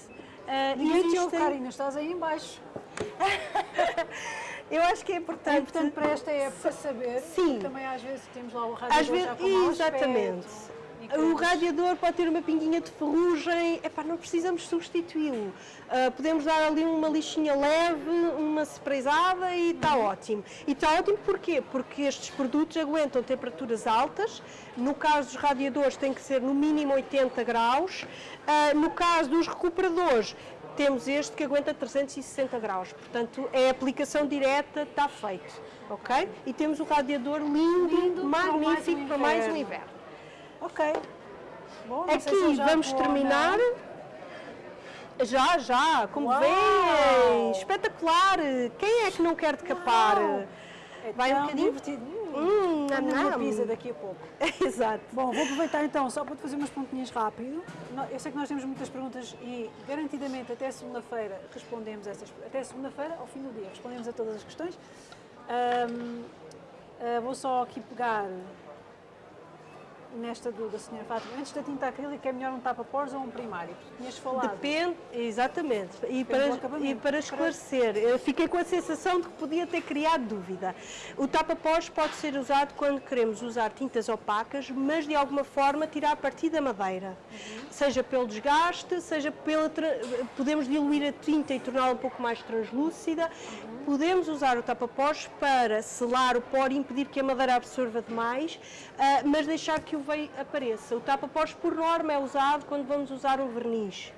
ah, Ninguém te ouve, existem- Karina, estás aí em baixo. <laughs> Eu acho que é É importante. importante para esta época saber. Sim. Também às vezes temos lá o radiador Às vezes, já com exatamente. aspecto, O radiador pode ter uma pinguinha de ferrugem, epá, não precisamos substituí-lo. Ah, podemos dar ali uma lixinha leve, uma sprayzada e está Uhum. ótimo. E está ótimo porquê? Porque estes produtos aguentam temperaturas altas, no caso dos radiadores tem que ser no mínimo 80 graus, Ah, no caso dos recuperadores temos este que aguenta 360 graus, portanto é aplicação direta, está feito, ok? E temos o radiador lindo, Lindo, para mais magnífico para mais um inverno. Ok. Bom, Aqui vamos vou, terminar. não. Já, já, como Uau! vêem, espetacular. Quem é que não quer decapar? É Vai um tão bocadinho? divertido. Hum, uma nam. pizza daqui a pouco. <laughs> <laughs> Exato. Bom, vou aproveitar então só para te fazer umas pontinhas rápido. Eu sei que nós temos muitas perguntas e garantidamente até segunda-feira respondemos essas. Até segunda-feira, ao fim do dia, respondemos a todas as questões. Ahm, ah, vou só aqui pegar nesta do, da senhora Fátima. Antes da tinta acrílica é melhor um tapa-pós ou um primário? Tinhas falado. Depende, exatamente. E para, e para esclarecer, eu fiquei com a sensação de que podia ter criado dúvida. O tapa-pós pode ser usado quando queremos usar tintas opacas, mas de alguma forma tirar partido da madeira. Seja pelo desgaste, seja pela. Podemos diluir a tinta e torná-la um pouco mais translúcida. Podemos usar o tapa-pós para selar o pó e impedir que a madeira absorva demais, ah, mas deixar que o veio apareça. O tapa-pós, por norma, é usado quando vamos usar um verniz.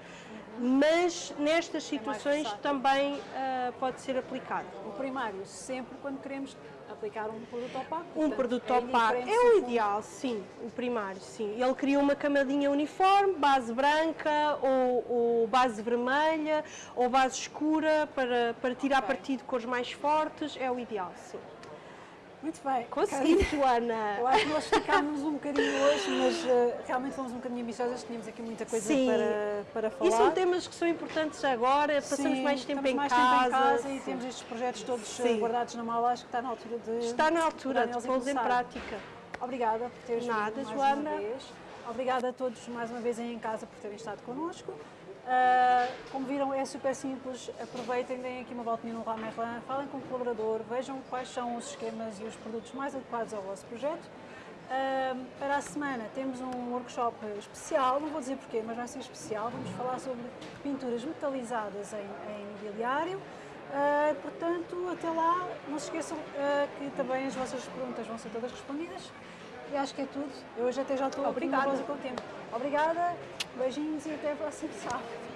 Mas nestas situações versátil. também ah, pode ser aplicado. O primário, sempre quando queremos aplicar um produto opaco. Um Portanto, produto é opaco é se o ideal, sim, o primário, sim. Ele cria uma camadinha uniforme, base branca ou, ou base vermelha ou base escura para, para tirar Ok. partido de cores mais fortes, é o ideal, sim. Muito bem. Consegui, Eu Joana! acho que nós esticámos um bocadinho hoje, mas eh, realmente fomos um bocadinho ambiciosas, tínhamos aqui muita coisa Sim. para, para falar. E são temas que são importantes agora, passamos Sim, mais tempo, em, mais casa, tempo em casa e sim. temos estes projetos todos eh, Sim. guardados na mala, acho que está na altura de Está na altura de pô-los em prática. Obrigada por teres Nada, vindo mais Joana. uma vez. Obrigada a todos mais uma vez aí em casa por terem estado connosco. Ah, como viram, é super simples. Aproveitem, deem aqui uma voltinha no Leroy Merlin, falem com o colaborador, vejam quais são os esquemas e os produtos mais adequados ao vosso projeto. Ah, para a semana temos um workshop especial, não vou dizer porquê, mas vai ser especial. Vamos falar sobre pinturas metalizadas em, em mobiliário. Ah, portanto, até lá, não se esqueçam que também as vossas perguntas vão ser todas respondidas. E acho que é tudo. Eu hoje até já estou Obrigada. nervosa com o tempo. Obrigada, beijinhos e até o próximo sábado.